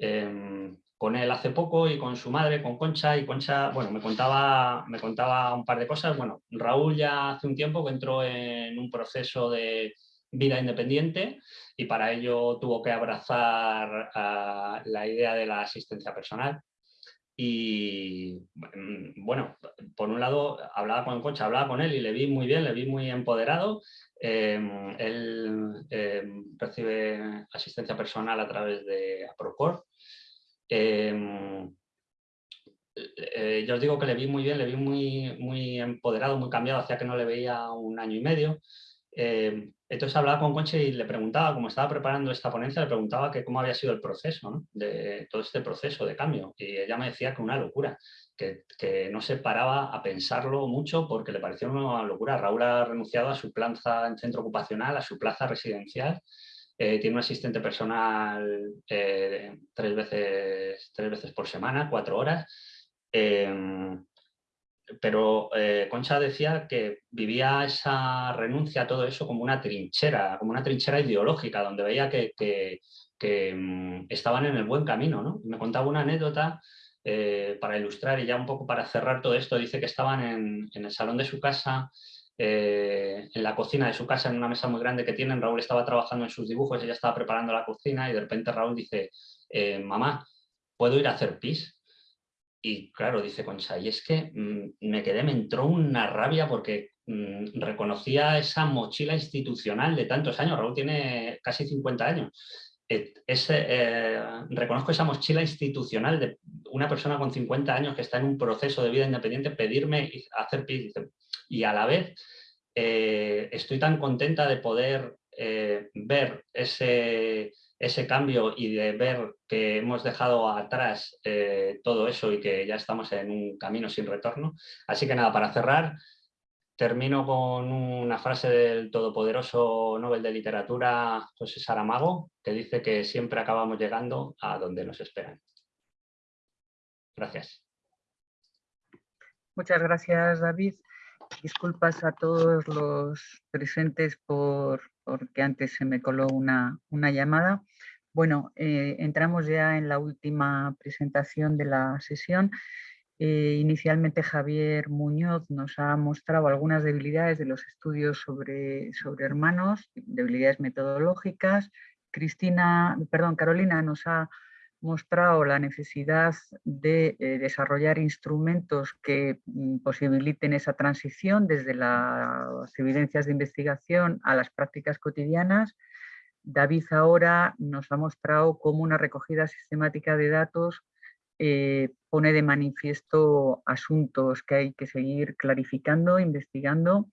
em, con él hace poco y con su madre, con Concha, y Concha, bueno, me contaba, me contaba un par de cosas. Bueno, Raúl ya hace un tiempo que entró en un proceso de vida independiente y para ello tuvo que abrazar la idea de la asistencia personal. Y mm, bueno, por un lado hablaba con Concha, hablaba con él y le vi muy bien, le vi muy empoderado. Em, él em, recibe asistencia personal a través de Procor Em, eh, yo os digo que le vi muy bien, le vi muy, muy empoderado, muy cambiado, hacía que no le veía un año y medio. Entonces hablaba con Conche y le preguntaba, como estaba preparando esta ponencia, le preguntaba que cómo había sido el proceso, de todo este proceso de cambio. Y ella me decía que una locura, que, que, no se paraba a pensarlo mucho porque le pareció una locura. Raúl ha renunciado a su plaza en centro ocupacional, a su plaza residencial, eh, tiene un asistente personal eh, tres, veces, tres veces por semana, cuatro horas. Em, pero eh, Concha decía que vivía esa renuncia a todo eso como una trinchera, como una trinchera ideológica, donde veía que, mm, estaban en el buen camino. ¿no? Me contaba una anécdota para ilustrar y ya un poco para cerrar todo esto, dice que estaban en, el salón de su casa eh, en la cocina de su casa, en una mesa muy grande que tienen. Raúl estaba trabajando en sus dibujos, ella estaba preparando la cocina y de repente Raúl dice, eh, mamá, ¿puedo ir a hacer pis? Y claro, dice Concha, y es que mm, me quedé, me entró una rabia porque mm, reconocía esa mochila institucional de tantos años. Raúl tiene casi 50 años. Eh, eh, reconozco esa mochila institucional de una persona con 50 años que está en un proceso de vida independiente pedirme hacer pis. Y a la vez eh, estoy tan contenta de poder ver ese, ese cambio y de ver que hemos dejado atrás eh, todo eso y que ya estamos en un camino sin retorno. Así que nada, para cerrar, termino con una frase del todopoderoso Nobel de Literatura José Saramago, que dice que siempre acabamos llegando a donde nos esperan. Gracias. Muchas gracias, David. Disculpas a todos los presentes por, porque antes se me coló una, una llamada. Bueno, eh, entramos ya en la última presentación de la sesión. Eh, inicialmente Javier Muñoz nos ha mostrado algunas debilidades de los estudios sobre, sobre hermanos, debilidades metodológicas. Cristina, perdón, Carolina nos ha mostrado la necesidad de eh, desarrollar instrumentos que mm, posibiliten esa transición desde las evidencias de investigación a las prácticas cotidianas. David ahora nos ha mostrado cómo una recogida sistemática de datos eh, pone de manifiesto asuntos que hay que seguir clarificando, investigando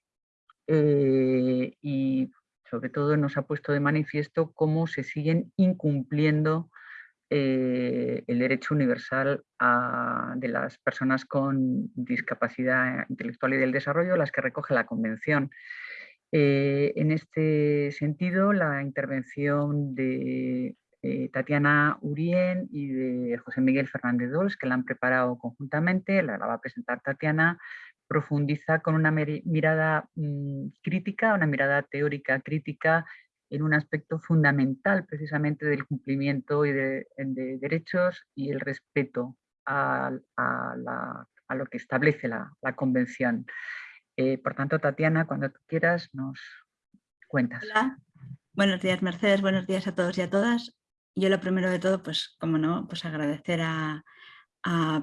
eh, y sobre todo nos ha puesto de manifiesto cómo se siguen incumpliendo eh, el derecho universal de las personas con discapacidad intelectual y del desarrollo, las que recoge la Convención. Eh, en este sentido, la intervención de eh, Tatiana Urien y de José Miguel Fernández Dols, que la han preparado conjuntamente, la, va a presentar Tatiana, profundiza con una mirada mm, crítica, una mirada teórica crítica en un aspecto fundamental precisamente del cumplimiento y de, derechos y el respeto a, lo que establece la, convención. Eh, por tanto, Tatiana, cuando quieras nos cuentas. Hola, buenos días Mercedes, buenos días a todos y a todas. Yo lo primero de todo, pues como no, pues agradecer a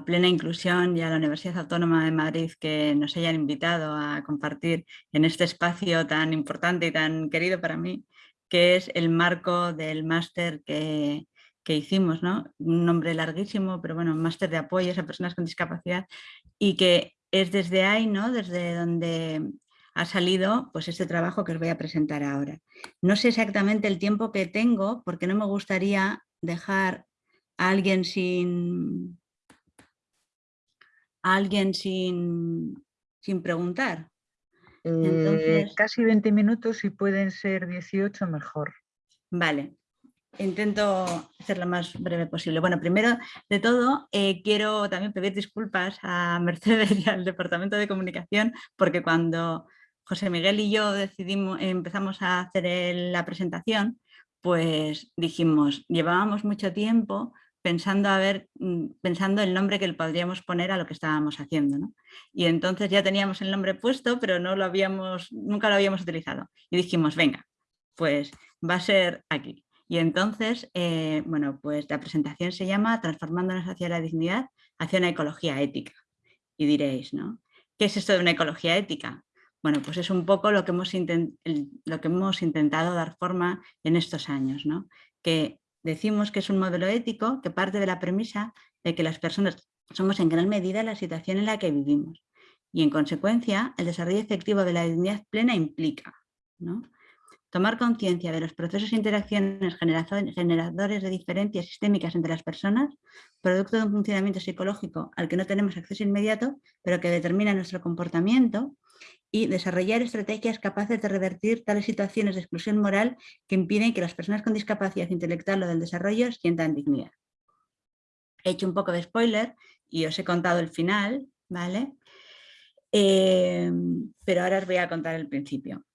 Plena Inclusión y a la Universidad Autónoma de Madrid que nos hayan invitado a compartir en este espacio tan importante y tan querido para mí que es el marco del máster que, hicimos, ¿no? Un nombre larguísimo, pero bueno, máster de apoyo a personas con discapacidad y que es desde ahí, ¿no? Desde donde ha salido pues este trabajo que os voy a presentar ahora. No sé exactamente el tiempo que tengo porque no me gustaría dejar a alguien sin, alguien sin, sin preguntar. Eh, casi 20 minutos y pueden ser 18 mejor. Vale, intento ser lo más breve posible. Bueno, primero de todo, eh, quiero también pedir disculpas a Mercedes y al Departamento de Comunicación, porque cuando José Miguel y yo decidimos, empezamos a hacer la presentación, pues dijimos, llevábamos mucho tiempo pensando, a ver, mm, pensando el nombre que le podríamos poner a lo que estábamos haciendo. Y entonces ya teníamos el nombre puesto, pero no lo habíamos, nunca lo habíamos utilizado. Y dijimos, venga, pues va a ser aquí. Y entonces, eh, bueno, pues la presentación se llama Transformándonos hacia la dignidad, hacia una ecología ética. Y diréis, ¿no? ¿Qué es esto de una ecología ética? Bueno, pues es un poco lo que hemos, lo que hemos intentado dar forma en estos años, ¿no? Que Decimos que es un modelo ético que parte de la premisa de que las personas somos en gran medida la situación en la que vivimos. Y en consecuencia el desarrollo efectivo de la dignidad plena implica tomar conciencia de los procesos e interacciones generadores de diferencias sistémicas entre las personas, producto de un funcionamiento psicológico al que no tenemos acceso inmediato, pero que determina nuestro comportamiento y desarrollar estrategias capaces de revertir tales situaciones de exclusión moral que impiden que las personas con discapacidad intelectual o del desarrollo sientan dignidad. He hecho un poco de spoiler y os he contado el final, ¿vale? Eh, pero ahora os voy a contar el principio.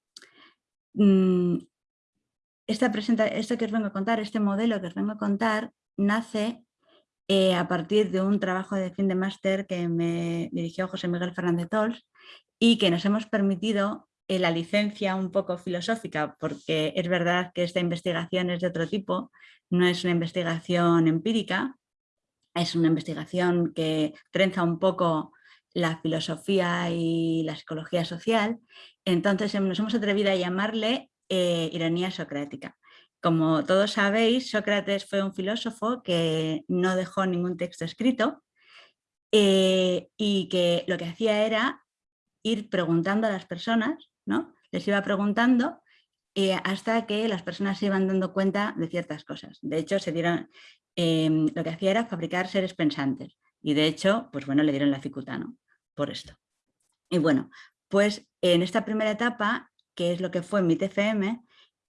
Mm, esta esto que os vengo a contar, este modelo que os vengo a contar, nace eh, a partir de un trabajo de fin de máster que me dirigió José Miguel Fernández Tols y que nos hemos permitido eh, la licencia un poco filosófica, porque es verdad que esta investigación es de otro tipo, no es una investigación empírica, es una investigación que trenza un poco la filosofía y la psicología social, entonces nos hemos atrevido a llamarle eh, ironía socrática. Como todos sabéis, Sócrates fue un filósofo que no dejó ningún texto escrito eh, y que lo que hacía era ir preguntando a las personas, ¿no? les iba preguntando eh, hasta que las personas se iban dando cuenta de ciertas cosas. De hecho, se dieron, em, lo que hacía era fabricar seres pensantes y de hecho, pues bueno, le dieron la cicuta por esto. Y bueno, pues en esta primera etapa, que es lo que fue mi TFM,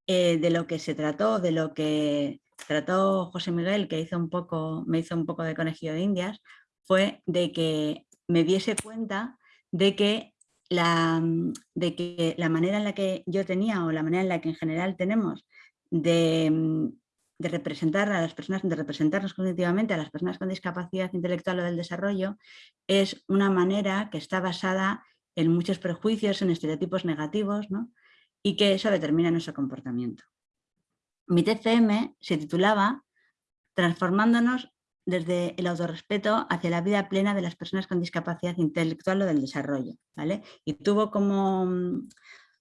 eh, de lo que se trató, de lo que trató José Miguel, que hizo un poco, me hizo un poco de conejillo de indias, fue de que me diese cuenta de que, la, de que la manera en la que yo tenía o la manera en la que en general tenemos de, de representar a las personas, de representarnos cognitivamente a las personas con discapacidad intelectual o del desarrollo, es una manera que está basada en muchos prejuicios, en estereotipos negativos, ¿no? y que eso determina nuestro comportamiento. Mi TCM se titulaba Transformándonos desde el autorrespeto hacia la vida plena de las personas con discapacidad intelectual o del desarrollo. ¿vale? Y tuvo como,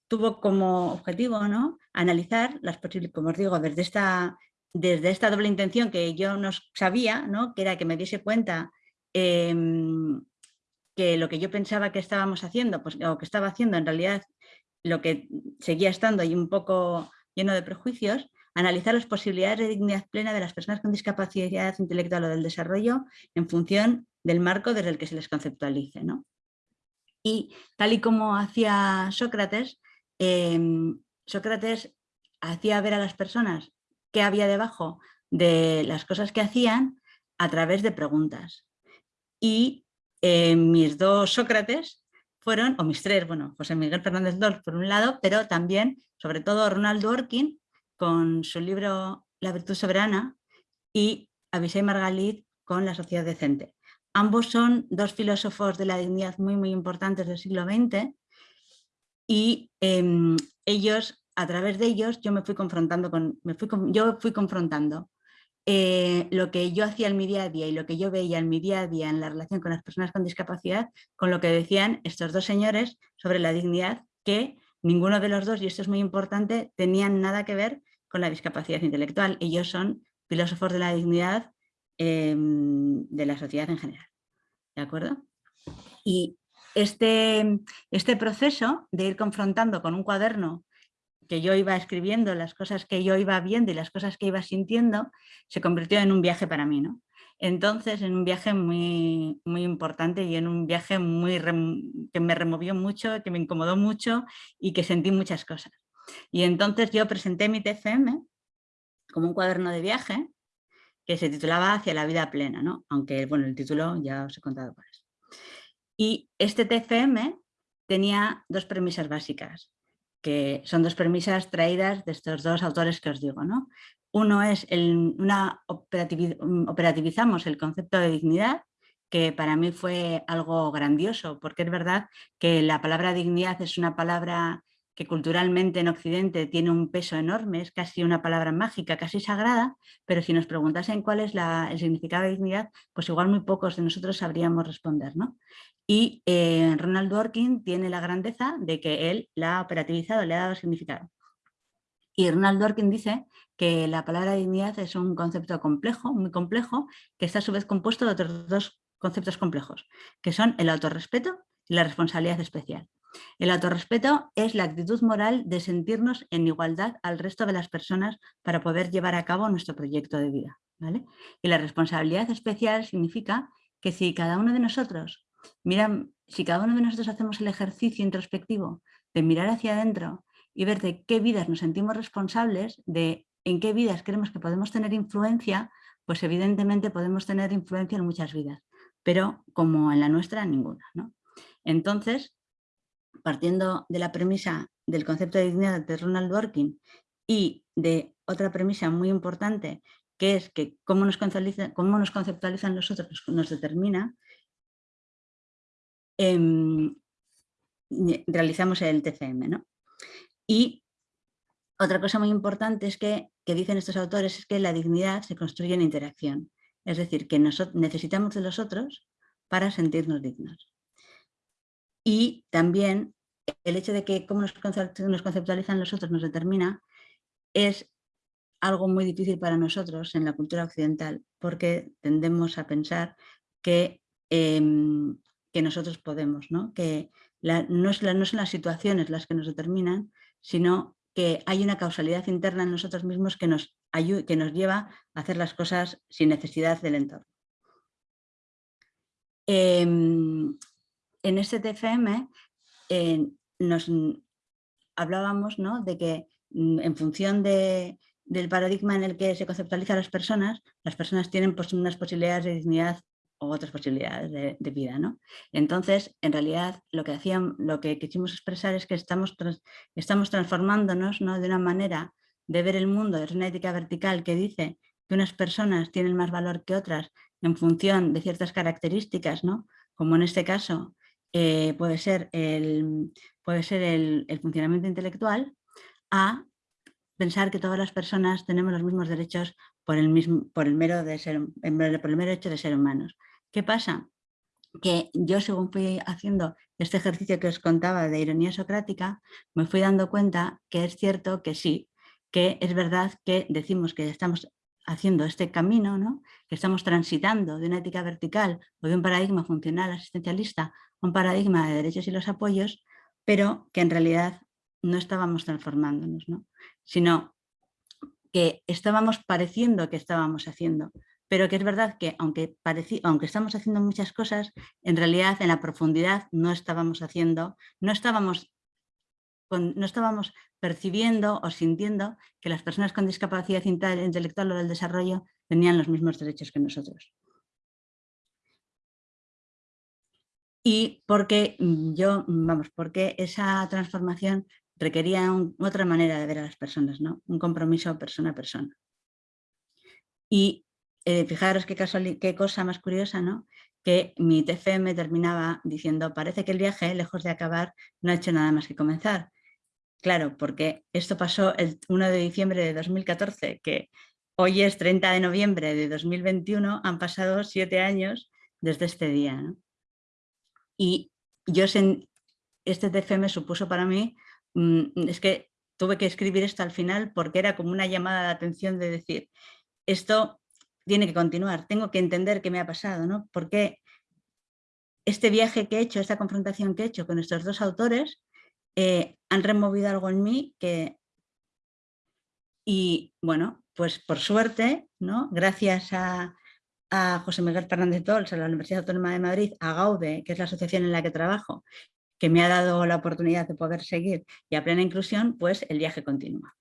tuvo como objetivo ¿no? analizar las posibilidades, como os digo, desde esta, desde esta doble intención que yo no sabía, ¿no? que era que me diese cuenta em, que lo que yo pensaba que estábamos haciendo, pues, o que estaba haciendo en realidad lo que seguía estando ahí un poco lleno de prejuicios, analizar las posibilidades de dignidad plena de las personas con discapacidad intelectual o del desarrollo en función del marco desde el que se les conceptualice. ¿no? Y tal y como hacía Sócrates, em, Sócrates hacía ver a las personas qué había debajo de las cosas que hacían a través de preguntas. Y em, mis dos Sócrates fueron, o mis tres, bueno, José Miguel Fernández Dolz por un lado, pero también, sobre todo, Ronald Dworkin con su libro La virtud soberana y Abisai Margalit con La sociedad decente. Ambos son dos filósofos de la dignidad muy, muy importantes del siglo XX y em, ellos, a través de ellos, yo me fui confrontando con, me fui, yo fui confrontando eh, lo que yo hacía en mi día a día y lo que yo veía en mi día a día en la relación con las personas con discapacidad, con lo que decían estos dos señores sobre la dignidad, que ninguno de los dos, y esto es muy importante, tenían nada que ver con la discapacidad intelectual. Ellos son filósofos de la dignidad em, de la sociedad en general. ¿De acuerdo? Y este, este proceso de ir confrontando con un cuaderno que yo iba escribiendo, las cosas que yo iba viendo y las cosas que iba sintiendo, se convirtió en un viaje para mí. ¿no? Entonces, en un viaje muy, muy importante y en un viaje muy que me removió mucho, que me incomodó mucho y que sentí muchas cosas. Y entonces yo presenté mi TFM como un cuaderno de viaje que se titulaba Hacia la vida plena, ¿no? aunque bueno, el título ya os he contado por eso. Y este TFM tenía dos premisas básicas que son dos premisas traídas de estos dos autores que os digo. ¿no? Uno es, el, una operativizamos el concepto de dignidad, que para mí fue algo grandioso, porque es verdad que la palabra dignidad es una palabra que culturalmente en Occidente tiene un peso enorme, es casi una palabra mágica, casi sagrada, pero si nos preguntasen cuál es el significado de dignidad, pues igual muy pocos de nosotros sabríamos responder. ¿no? Y eh, Ronald Dworkin tiene la grandeza de que él la ha operativizado, le ha dado significado. Y Ronald Dworkin dice que la palabra dignidad es un concepto complejo, muy complejo, que está a su vez compuesto de otros dos conceptos complejos, que son el autorrespeto y la responsabilidad especial. El autorrespeto es la actitud moral de sentirnos en igualdad al resto de las personas para poder llevar a cabo nuestro proyecto de vida. ¿vale? Y la responsabilidad especial significa que si cada uno de nosotros Mira, si cada uno de nosotros hacemos el ejercicio introspectivo de mirar hacia adentro y ver de qué vidas nos sentimos responsables, de en qué vidas creemos que podemos tener influencia, pues evidentemente podemos tener influencia en muchas vidas, pero como en la nuestra, ninguna. Entonces, partiendo de la premisa del concepto de dignidad de Ronald Dworkin y de otra premisa muy importante, que es que cómo nos conceptualizan, cómo nos conceptualizan los otros nos determina, Em, realizamos el TCM. ¿no? Y otra cosa muy importante es que, que dicen estos autores es que la dignidad se construye en interacción. Es decir, que necesitamos de los otros para sentirnos dignos. Y también el hecho de que cómo nos conceptualizan los otros nos determina es algo muy difícil para nosotros en la cultura occidental porque tendemos a pensar que, em, que nosotros podemos, ¿no? que no, es no son las situaciones las que nos determinan, sino que hay una causalidad interna en nosotros mismos que nos, que nos lleva a hacer las cosas sin necesidad del entorno. Em, en este TFM eh, nos hablábamos ¿no? de que mm, en función de, del paradigma en el que se conceptualizan las personas, las personas tienen pues, unas posibilidades de dignidad o otras posibilidades de, vida. ¿no? Entonces, en realidad, lo que, hacían, lo que quisimos expresar es que estamos, estamos transformándonos ¿no? de una manera de ver el mundo, es una ética vertical que dice que unas personas tienen más valor que otras en función de ciertas características, ¿no? como en este caso eh, puede ser, el, puede ser el, funcionamiento intelectual, a pensar que todas las personas tenemos los mismos derechos por el, mismo, por el, mero, de ser, por el mero hecho de ser humanos. ¿Qué pasa? Que yo según fui haciendo este ejercicio que os contaba de ironía socrática, me fui dando cuenta que es cierto que sí, que es verdad que decimos que estamos haciendo este camino, ¿no? que estamos transitando de una ética vertical o de un paradigma funcional asistencialista un paradigma de derechos y los apoyos, pero que en realidad no estábamos transformándonos, ¿no? sino que estábamos pareciendo que estábamos haciendo pero que es verdad que aunque, aunque estamos haciendo muchas cosas, en realidad en la profundidad no estábamos haciendo, no estábamos, no estábamos percibiendo o sintiendo que las personas con discapacidad intelectual o del desarrollo tenían los mismos derechos que nosotros. Y porque mm, yo, mm, vamos, porque esa transformación requería otra manera de ver a las personas, ¿no? Un compromiso persona a persona. Y eh, fijaros qué, cosa más curiosa, ¿no? que mi TFM terminaba diciendo, parece que el viaje, lejos de acabar, no ha hecho nada más que comenzar. Claro, porque esto pasó el 1 de diciembre de 2014, que hoy es 30 de noviembre de 2021, han pasado siete años desde este día. Y yo, este TFM supuso para mí, mm, es que tuve que escribir esto al final porque era como una llamada de atención de decir, esto tiene que continuar, tengo que entender qué me ha pasado, ¿no? Porque este viaje que he hecho, esta confrontación que he hecho con estos dos autores, eh, han removido algo en mí que... Y bueno, pues por suerte, ¿no? gracias a, a José Miguel Fernández Tols, a la Universidad Autónoma de Madrid, a GAUDE, que es la asociación en la que trabajo, que me ha dado la oportunidad de poder seguir, y a plena inclusión, pues el viaje continúa.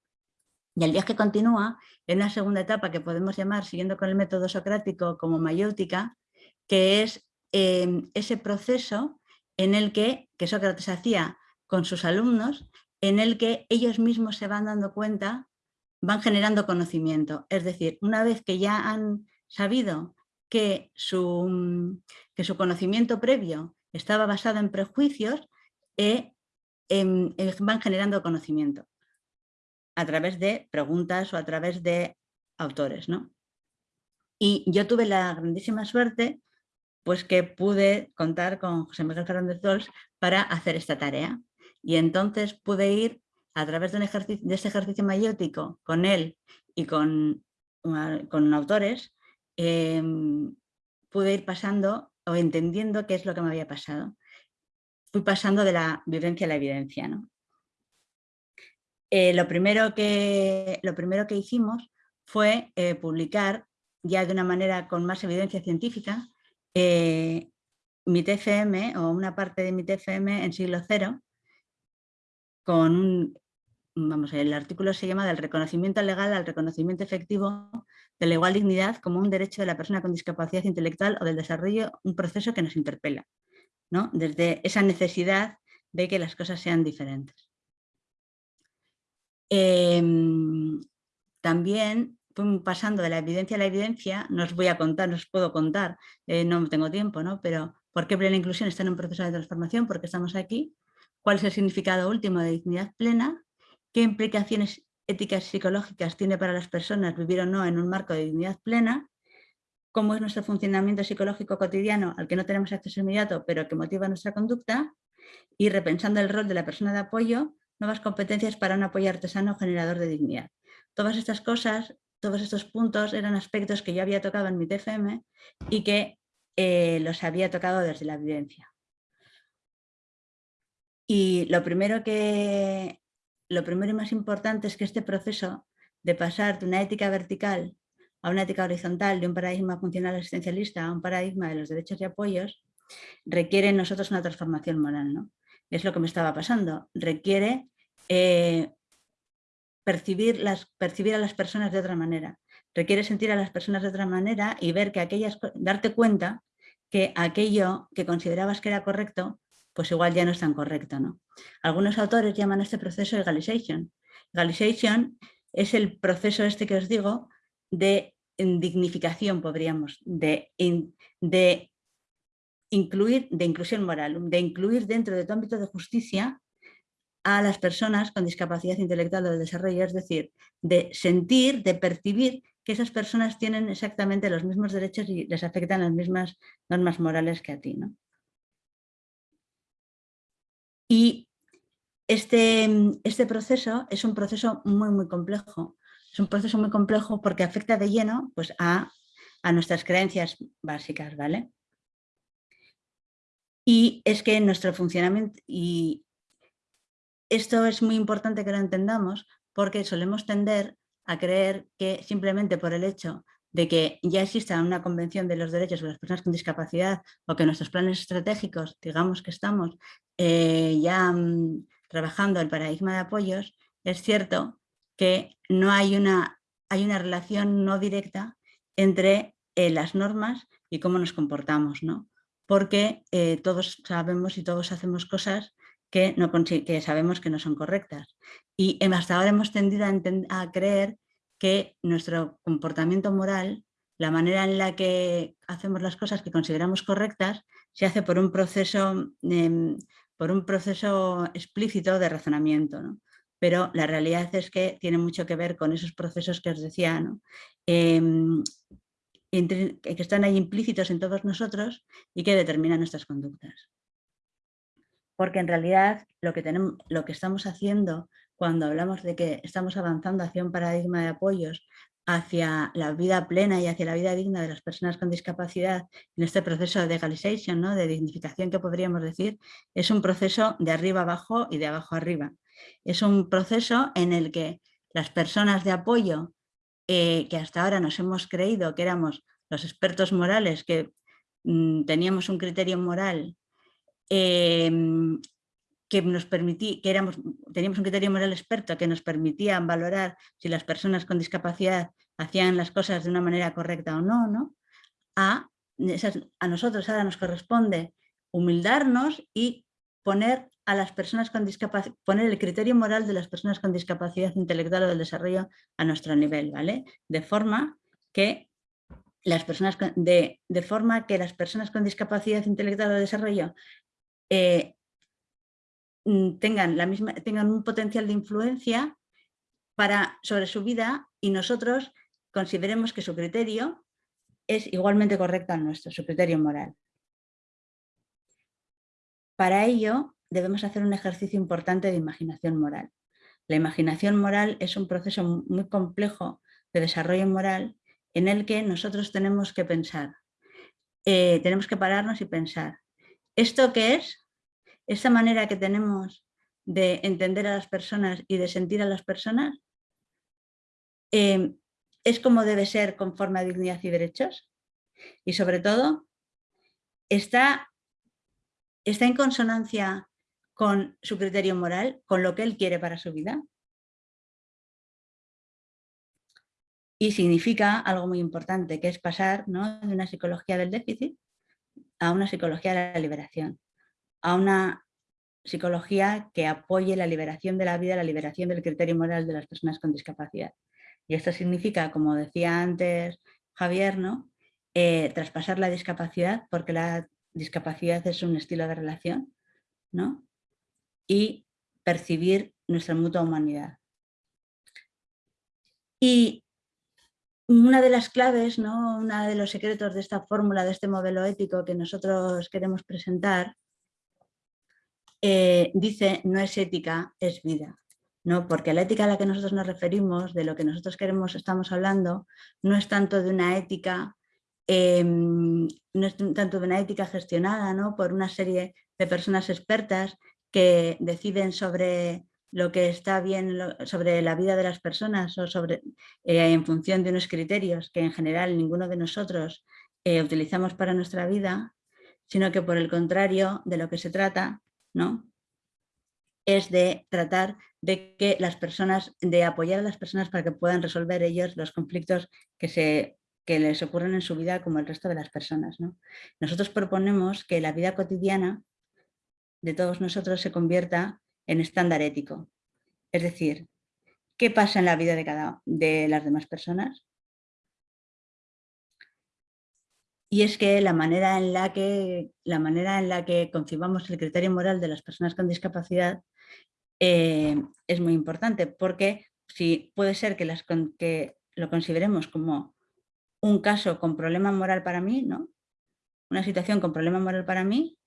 Y el viaje continúa en una segunda etapa que podemos llamar, siguiendo con el método socrático, como mayéutica, que es em, ese proceso en el que, que Sócrates hacía con sus alumnos, en el que ellos mismos se van dando cuenta, van generando conocimiento. Es decir, una vez que ya han sabido que su, que su conocimiento previo estaba basado en prejuicios, eh, em, eh, van generando conocimiento a través de preguntas o a través de autores. ¿no? Y yo tuve la grandísima suerte pues que pude contar con José Miguel Fernández Dols para hacer esta tarea. Y entonces pude ir a través de, un ejercicio, este ejercicio mayéutico con él y con, con autores, em, pude ir pasando o entendiendo qué es lo que me había pasado. Fui pasando de la vivencia a la evidencia. ¿no? Eh, lo, primero que, lo primero que hicimos fue eh, publicar ya de una manera con más evidencia científica eh, mi TFM o una parte de mi TFM en siglo cero con un, vamos, el artículo se llama del reconocimiento legal al reconocimiento efectivo de la igual dignidad como un derecho de la persona con discapacidad intelectual o del desarrollo, un proceso que nos interpela, ¿no? desde esa necesidad de que las cosas sean diferentes. Em, también pasando de la evidencia a la evidencia, no os voy a contar, no os puedo contar, eh, no tengo tiempo, ¿no? pero ¿por qué Plena Inclusión está en un proceso de transformación? Porque estamos aquí, cuál es el significado último de dignidad plena, qué implicaciones éticas y psicológicas tiene para las personas vivir o no en un marco de dignidad plena, cómo es nuestro funcionamiento psicológico cotidiano al que no tenemos acceso inmediato pero que motiva nuestra conducta y repensando el rol de la persona de apoyo, nuevas competencias para un apoyo artesano generador de dignidad. Todas estas cosas, todos estos puntos eran aspectos que yo había tocado en mi TFM y que eh, los había tocado desde la evidencia. Y lo primero, que, lo primero y más importante es que este proceso de pasar de una ética vertical a una ética horizontal, de un paradigma funcional existencialista a un paradigma de los derechos y apoyos, requiere en nosotros una transformación moral. ¿no? Es lo que me estaba pasando. Requiere eh, percibir, percibir a las personas de otra manera. Requiere sentir a las personas de otra manera y ver que aquellas, darte cuenta que aquello que considerabas que era correcto, pues igual ya no es tan correcto. ¿no? Algunos autores llaman este proceso egalization. Egalization es el proceso este que os digo de dignificación, podríamos, de, incluir, de inclusión moral, de incluir dentro de tu ámbito de justicia a las personas con discapacidad intelectual o de desarrollo, es decir, de sentir, de percibir que esas personas tienen exactamente los mismos derechos y les afectan las mismas normas morales que a ti. ¿no? Y este, este proceso es un proceso muy, muy complejo, es un proceso muy complejo porque afecta de lleno pues, a, nuestras creencias básicas, ¿vale? Y es que nuestro funcionamiento, y esto es muy importante que lo entendamos porque solemos tender a creer que simplemente por el hecho de que ya exista una convención de los derechos de las personas con discapacidad o que nuestros planes estratégicos, digamos que estamos eh, ya mm, trabajando el paradigma de apoyos, es cierto que no hay una, hay una relación no directa entre eh, las normas y cómo nos comportamos, ¿no? porque eh, todos sabemos y todos hacemos cosas que, no, que sabemos que no son correctas. Y hasta ahora hemos tendido a creer que nuestro comportamiento moral, la manera en la que hacemos las cosas que consideramos correctas, se hace por un proceso, em, por un proceso explícito de razonamiento. ¿no? pero la realidad es que tiene mucho que ver con esos procesos que os decía, em, que están ahí implícitos en todos nosotros y que determinan nuestras conductas. Porque en realidad lo que, tenemos, lo que estamos haciendo cuando hablamos de que estamos avanzando hacia un paradigma de apoyos, hacia la vida plena y hacia la vida digna de las personas con discapacidad, en este proceso de legalization, ¿no? de dignificación que podríamos decir, es un proceso de arriba abajo y de abajo arriba. Es un proceso en el que las personas de apoyo eh, que hasta ahora nos hemos creído que éramos los expertos morales, que mm, teníamos un criterio moral em, que nos permitía, que éramos, teníamos un criterio moral experto que nos permitía valorar si las personas con discapacidad hacían las cosas de una manera correcta o no, ¿no? A, a nosotros ahora nos corresponde humildarnos y poner a las personas con discapacidad, poner el criterio moral de las personas con discapacidad intelectual o del desarrollo a nuestro nivel, ¿vale? De forma que las personas con, de, forma que las personas con discapacidad intelectual o de desarrollo eh, tengan, la misma, tengan un potencial de influencia para, sobre su vida y nosotros consideremos que su criterio es igualmente correcto al nuestro, su criterio moral. Para ello, debemos hacer un ejercicio importante de imaginación moral. La imaginación moral es un proceso muy complejo de desarrollo moral en el que nosotros tenemos que pensar, eh, tenemos que pararnos y pensar, ¿esto qué es? ¿Esa manera que tenemos de entender a las personas y de sentir a las personas? Eh, ¿Es como debe ser conforme a dignidad y derechos? Y sobre todo, ¿está, está en consonancia con su criterio moral, con lo que él quiere para su vida. Y significa algo muy importante, que es pasar de una psicología del déficit a una psicología de la liberación, a una psicología que apoye la liberación de la vida, la liberación del criterio moral de las personas con discapacidad. Y esto significa, como decía antes Javier, ¿no? Eh, traspasar la discapacidad, porque la discapacidad es un estilo de relación, ¿no? y percibir nuestra mutua humanidad. Y una de las claves, ¿no? uno de los secretos de esta fórmula, de este modelo ético que nosotros queremos presentar, eh, dice no es ética, es vida. ¿no? Porque la ética a la que nosotros nos referimos, de lo que nosotros queremos, estamos hablando, no es tanto de una ética, em, no es tanto de una ética gestionada ¿no? por una serie de personas expertas que deciden sobre lo que está bien sobre la vida de las personas o sobre, eh, en función de unos criterios que en general ninguno de nosotros eh, utilizamos para nuestra vida, sino que por el contrario de lo que se trata ¿no? es de tratar de que las personas, de apoyar a las personas para que puedan resolver ellos los conflictos que, se, les ocurren en su vida como el resto de las personas. ¿no? Nosotros proponemos que la vida cotidiana de todos nosotros se convierta en estándar ético. Es decir, ¿qué pasa en la vida de, cada, de las demás personas? Y es que la manera, en la que la manera en la que concibamos el criterio moral de las personas con discapacidad eh, es muy importante, porque si puede ser que, las, que lo consideremos como un caso con problema moral para mí, ¿no? una situación con problema moral para mí,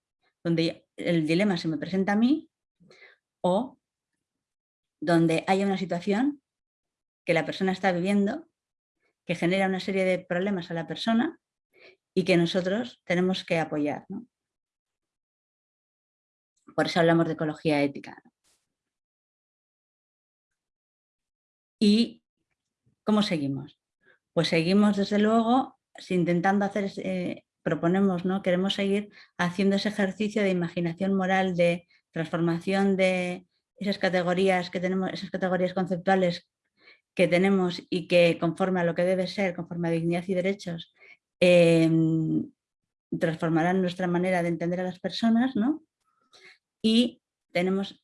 donde el dilema se me presenta a mí, o donde haya una situación que la persona está viviendo, que genera una serie de problemas a la persona y que nosotros tenemos que apoyar. Por eso hablamos de ecología ética. ¿Y cómo seguimos? Pues seguimos desde luego intentando hacer, eh, proponemos, ¿no? queremos seguir haciendo ese ejercicio de imaginación moral, de transformación de esas categorías que tenemos, esas categorías conceptuales que tenemos y que conforme a lo que debe ser, conforme a dignidad y derechos, em, transformarán nuestra manera de entender a las personas, ¿no? Y tenemos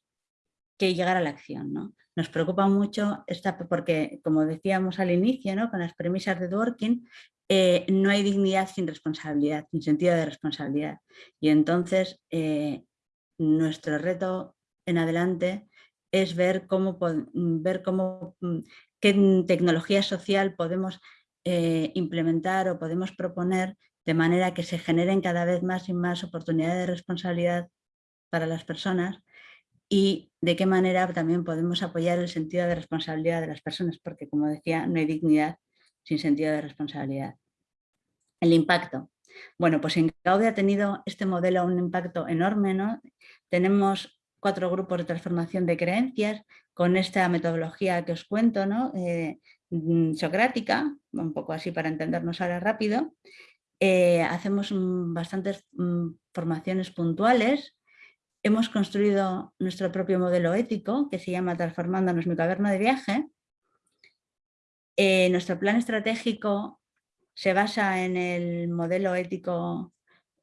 que llegar a la acción, ¿no? Nos preocupa mucho esta, porque, como decíamos al inicio, ¿no? con las premisas de Dworkin, eh, no hay dignidad sin responsabilidad, sin sentido de responsabilidad. Y entonces eh, nuestro reto en adelante es ver cómo, ver cómo mm, qué tecnología social podemos eh, implementar o podemos proponer de manera que se generen cada vez más y más oportunidades de responsabilidad para las personas y de qué manera también podemos apoyar el sentido de responsabilidad de las personas, porque como decía, no hay dignidad sin sentido de responsabilidad. El impacto. Bueno, pues en Gaudi ha tenido este modelo un impacto enorme, ¿no? Tenemos cuatro grupos de transformación de creencias con esta metodología que os cuento, ¿no? Eh, socrática, un poco así para entendernos ahora rápido. Eh, hacemos bastantes mm, formaciones puntuales. Hemos construido nuestro propio modelo ético que se llama Transformándonos mi caverna de viaje. Eh, nuestro plan estratégico se basa en el modelo ético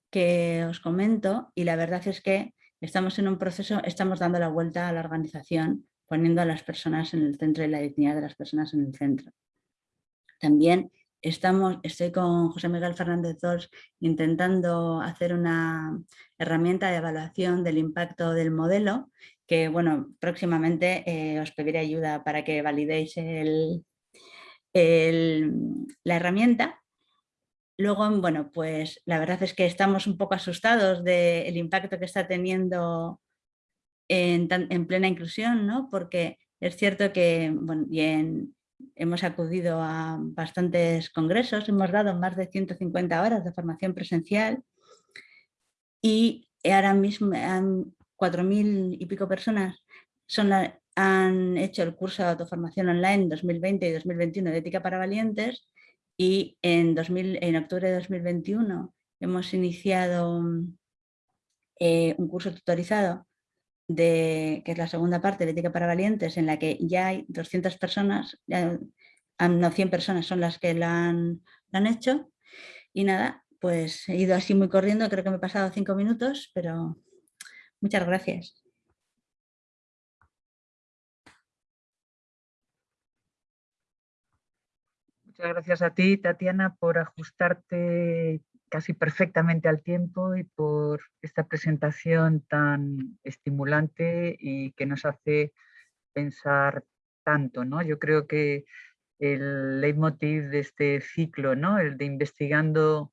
que os comento y la verdad es que Estamos en un proceso, estamos dando la vuelta a la organización, poniendo a las personas en el centro y la dignidad de las personas en el centro. También estamos, estoy con José Miguel Fernández Dols intentando hacer una herramienta de evaluación del impacto del modelo, que bueno, próximamente eh, os pediré ayuda para que validéis la herramienta Luego, bueno, pues la verdad es que estamos un poco asustados del impacto que está teniendo en, plena inclusión, ¿no? porque es cierto que bueno, bien, hemos acudido a bastantes congresos, hemos dado más de 150 horas de formación presencial y ahora mismo 4.000 y pico personas son han hecho el curso de autoformación online 2020 y 2021 de ética para valientes y en, 2000, en octubre de 2021 hemos iniciado eh, un curso tutorizado de, que es la segunda parte de Ética para Valientes, en la que ya hay 200 personas, no 100 personas son las que lo han, han hecho. Y nada, pues he ido así muy corriendo, creo que me he pasado cinco minutos, pero muchas gracias. Muchas gracias a ti, Tatiana, por ajustarte casi perfectamente al tiempo y por esta presentación tan estimulante y que nos hace pensar tanto. ¿no? Yo creo que el leitmotiv de este ciclo, ¿no? el de investigando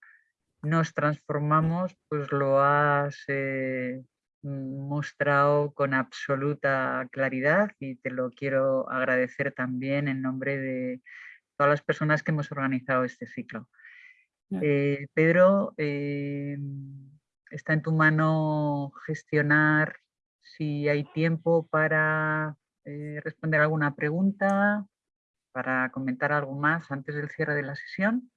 nos transformamos, pues lo has eh, mostrado con absoluta claridad y te lo quiero agradecer también en nombre de todas las personas que hemos organizado este ciclo. Eh, Pedro, eh, está en tu mano gestionar si hay tiempo para eh, responder alguna pregunta, para comentar algo más antes del cierre de la sesión.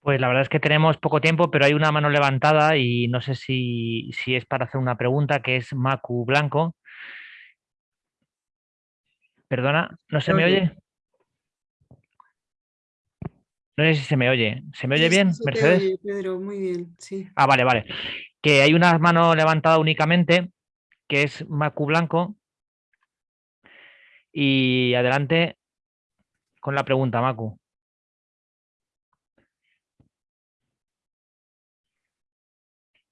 Pues la verdad es que tenemos poco tiempo, pero hay una mano levantada y no sé si, si es para hacer una pregunta, que es Macu Blanco. Perdona, ¿no se me oye? No sé si se me oye. ¿Se me oye bien, Mercedes? Pedro, muy bien, sí. Ah, vale, vale. Que hay una mano levantada únicamente, que es Macu Blanco. Y adelante con la pregunta, Macu.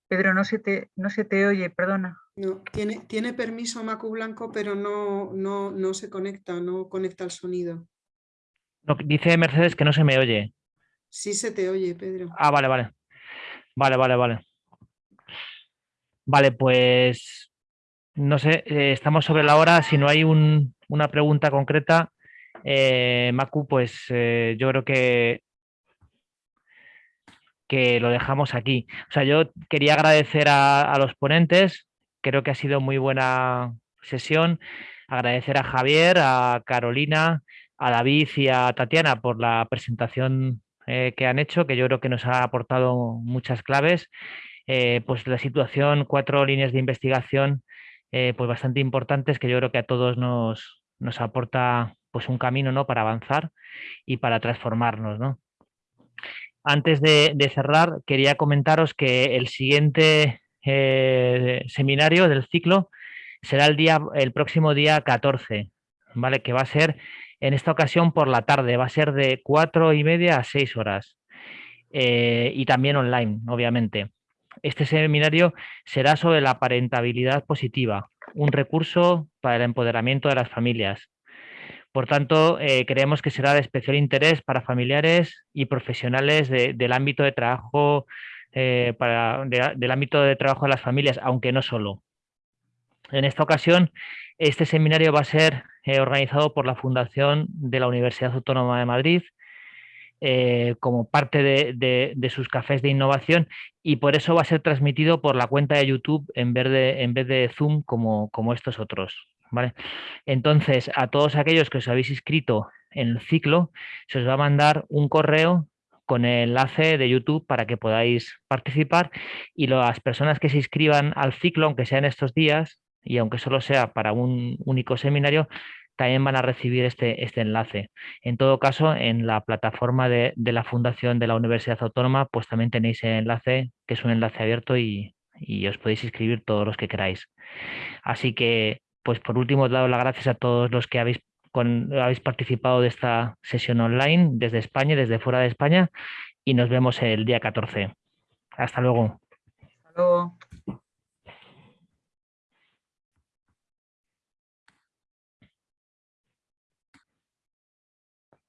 Pedro, no se te, no se te oye, perdona. No, tiene, tiene permiso Macu Blanco, pero no, no, no se conecta, no conecta el sonido. Dice Mercedes que no se me oye. Sí se te oye, Pedro. Ah, vale, vale. Vale, vale, vale. Vale, pues no sé, eh, estamos sobre la hora. Si no hay una pregunta concreta, eh, Macu, pues eh, yo creo que que lo dejamos aquí. O sea, yo quería agradecer a, los ponentes, creo que ha sido muy buena sesión, agradecer a Javier, a Carolina, a David y a Tatiana por la presentación eh, que han hecho, que yo creo que nos ha aportado muchas claves. Eh, pues la situación, cuatro líneas de investigación eh, pues bastante importantes que yo creo que a todos nos, nos aporta pues un camino ¿no? para avanzar y para transformarnos. ¿no? Antes de, cerrar, quería comentaros que el siguiente seminario del ciclo será el, día, el próximo día 14, ¿vale? que va a ser en esta ocasión por la tarde, va a ser de cuatro y media a seis horas eh, y también online, obviamente. Este seminario será sobre la parentabilidad positiva, un recurso para el empoderamiento de las familias. Por tanto, eh, creemos que será de especial interés para familiares y profesionales del ámbito de trabajo, eh, del ámbito de trabajo de las familias, aunque no solo. En esta ocasión, este seminario va a ser eh, organizado por la Fundación de la Universidad Autónoma de Madrid, como parte de, sus cafés de innovación y por eso va a ser transmitido por la cuenta de YouTube en vez de, en vez de Zoom como, como estos otros. ¿vale? Entonces, a todos aquellos que os habéis inscrito en el ciclo, se os va a mandar un correo con el enlace de YouTube para que podáis participar y las personas que se inscriban al ciclo, aunque sean estos días y aunque solo sea para un único seminario, también van a recibir este, este enlace. En todo caso, en la plataforma de, la Fundación de la Universidad Autónoma, pues también tenéis el enlace, que es un enlace abierto y, y os podéis inscribir todos los que queráis. Así que pues por último, os doy las gracias a todos los que habéis, habéis participado de esta sesión online desde España desde fuera de España y nos vemos el día 14. Hasta luego. Hasta luego.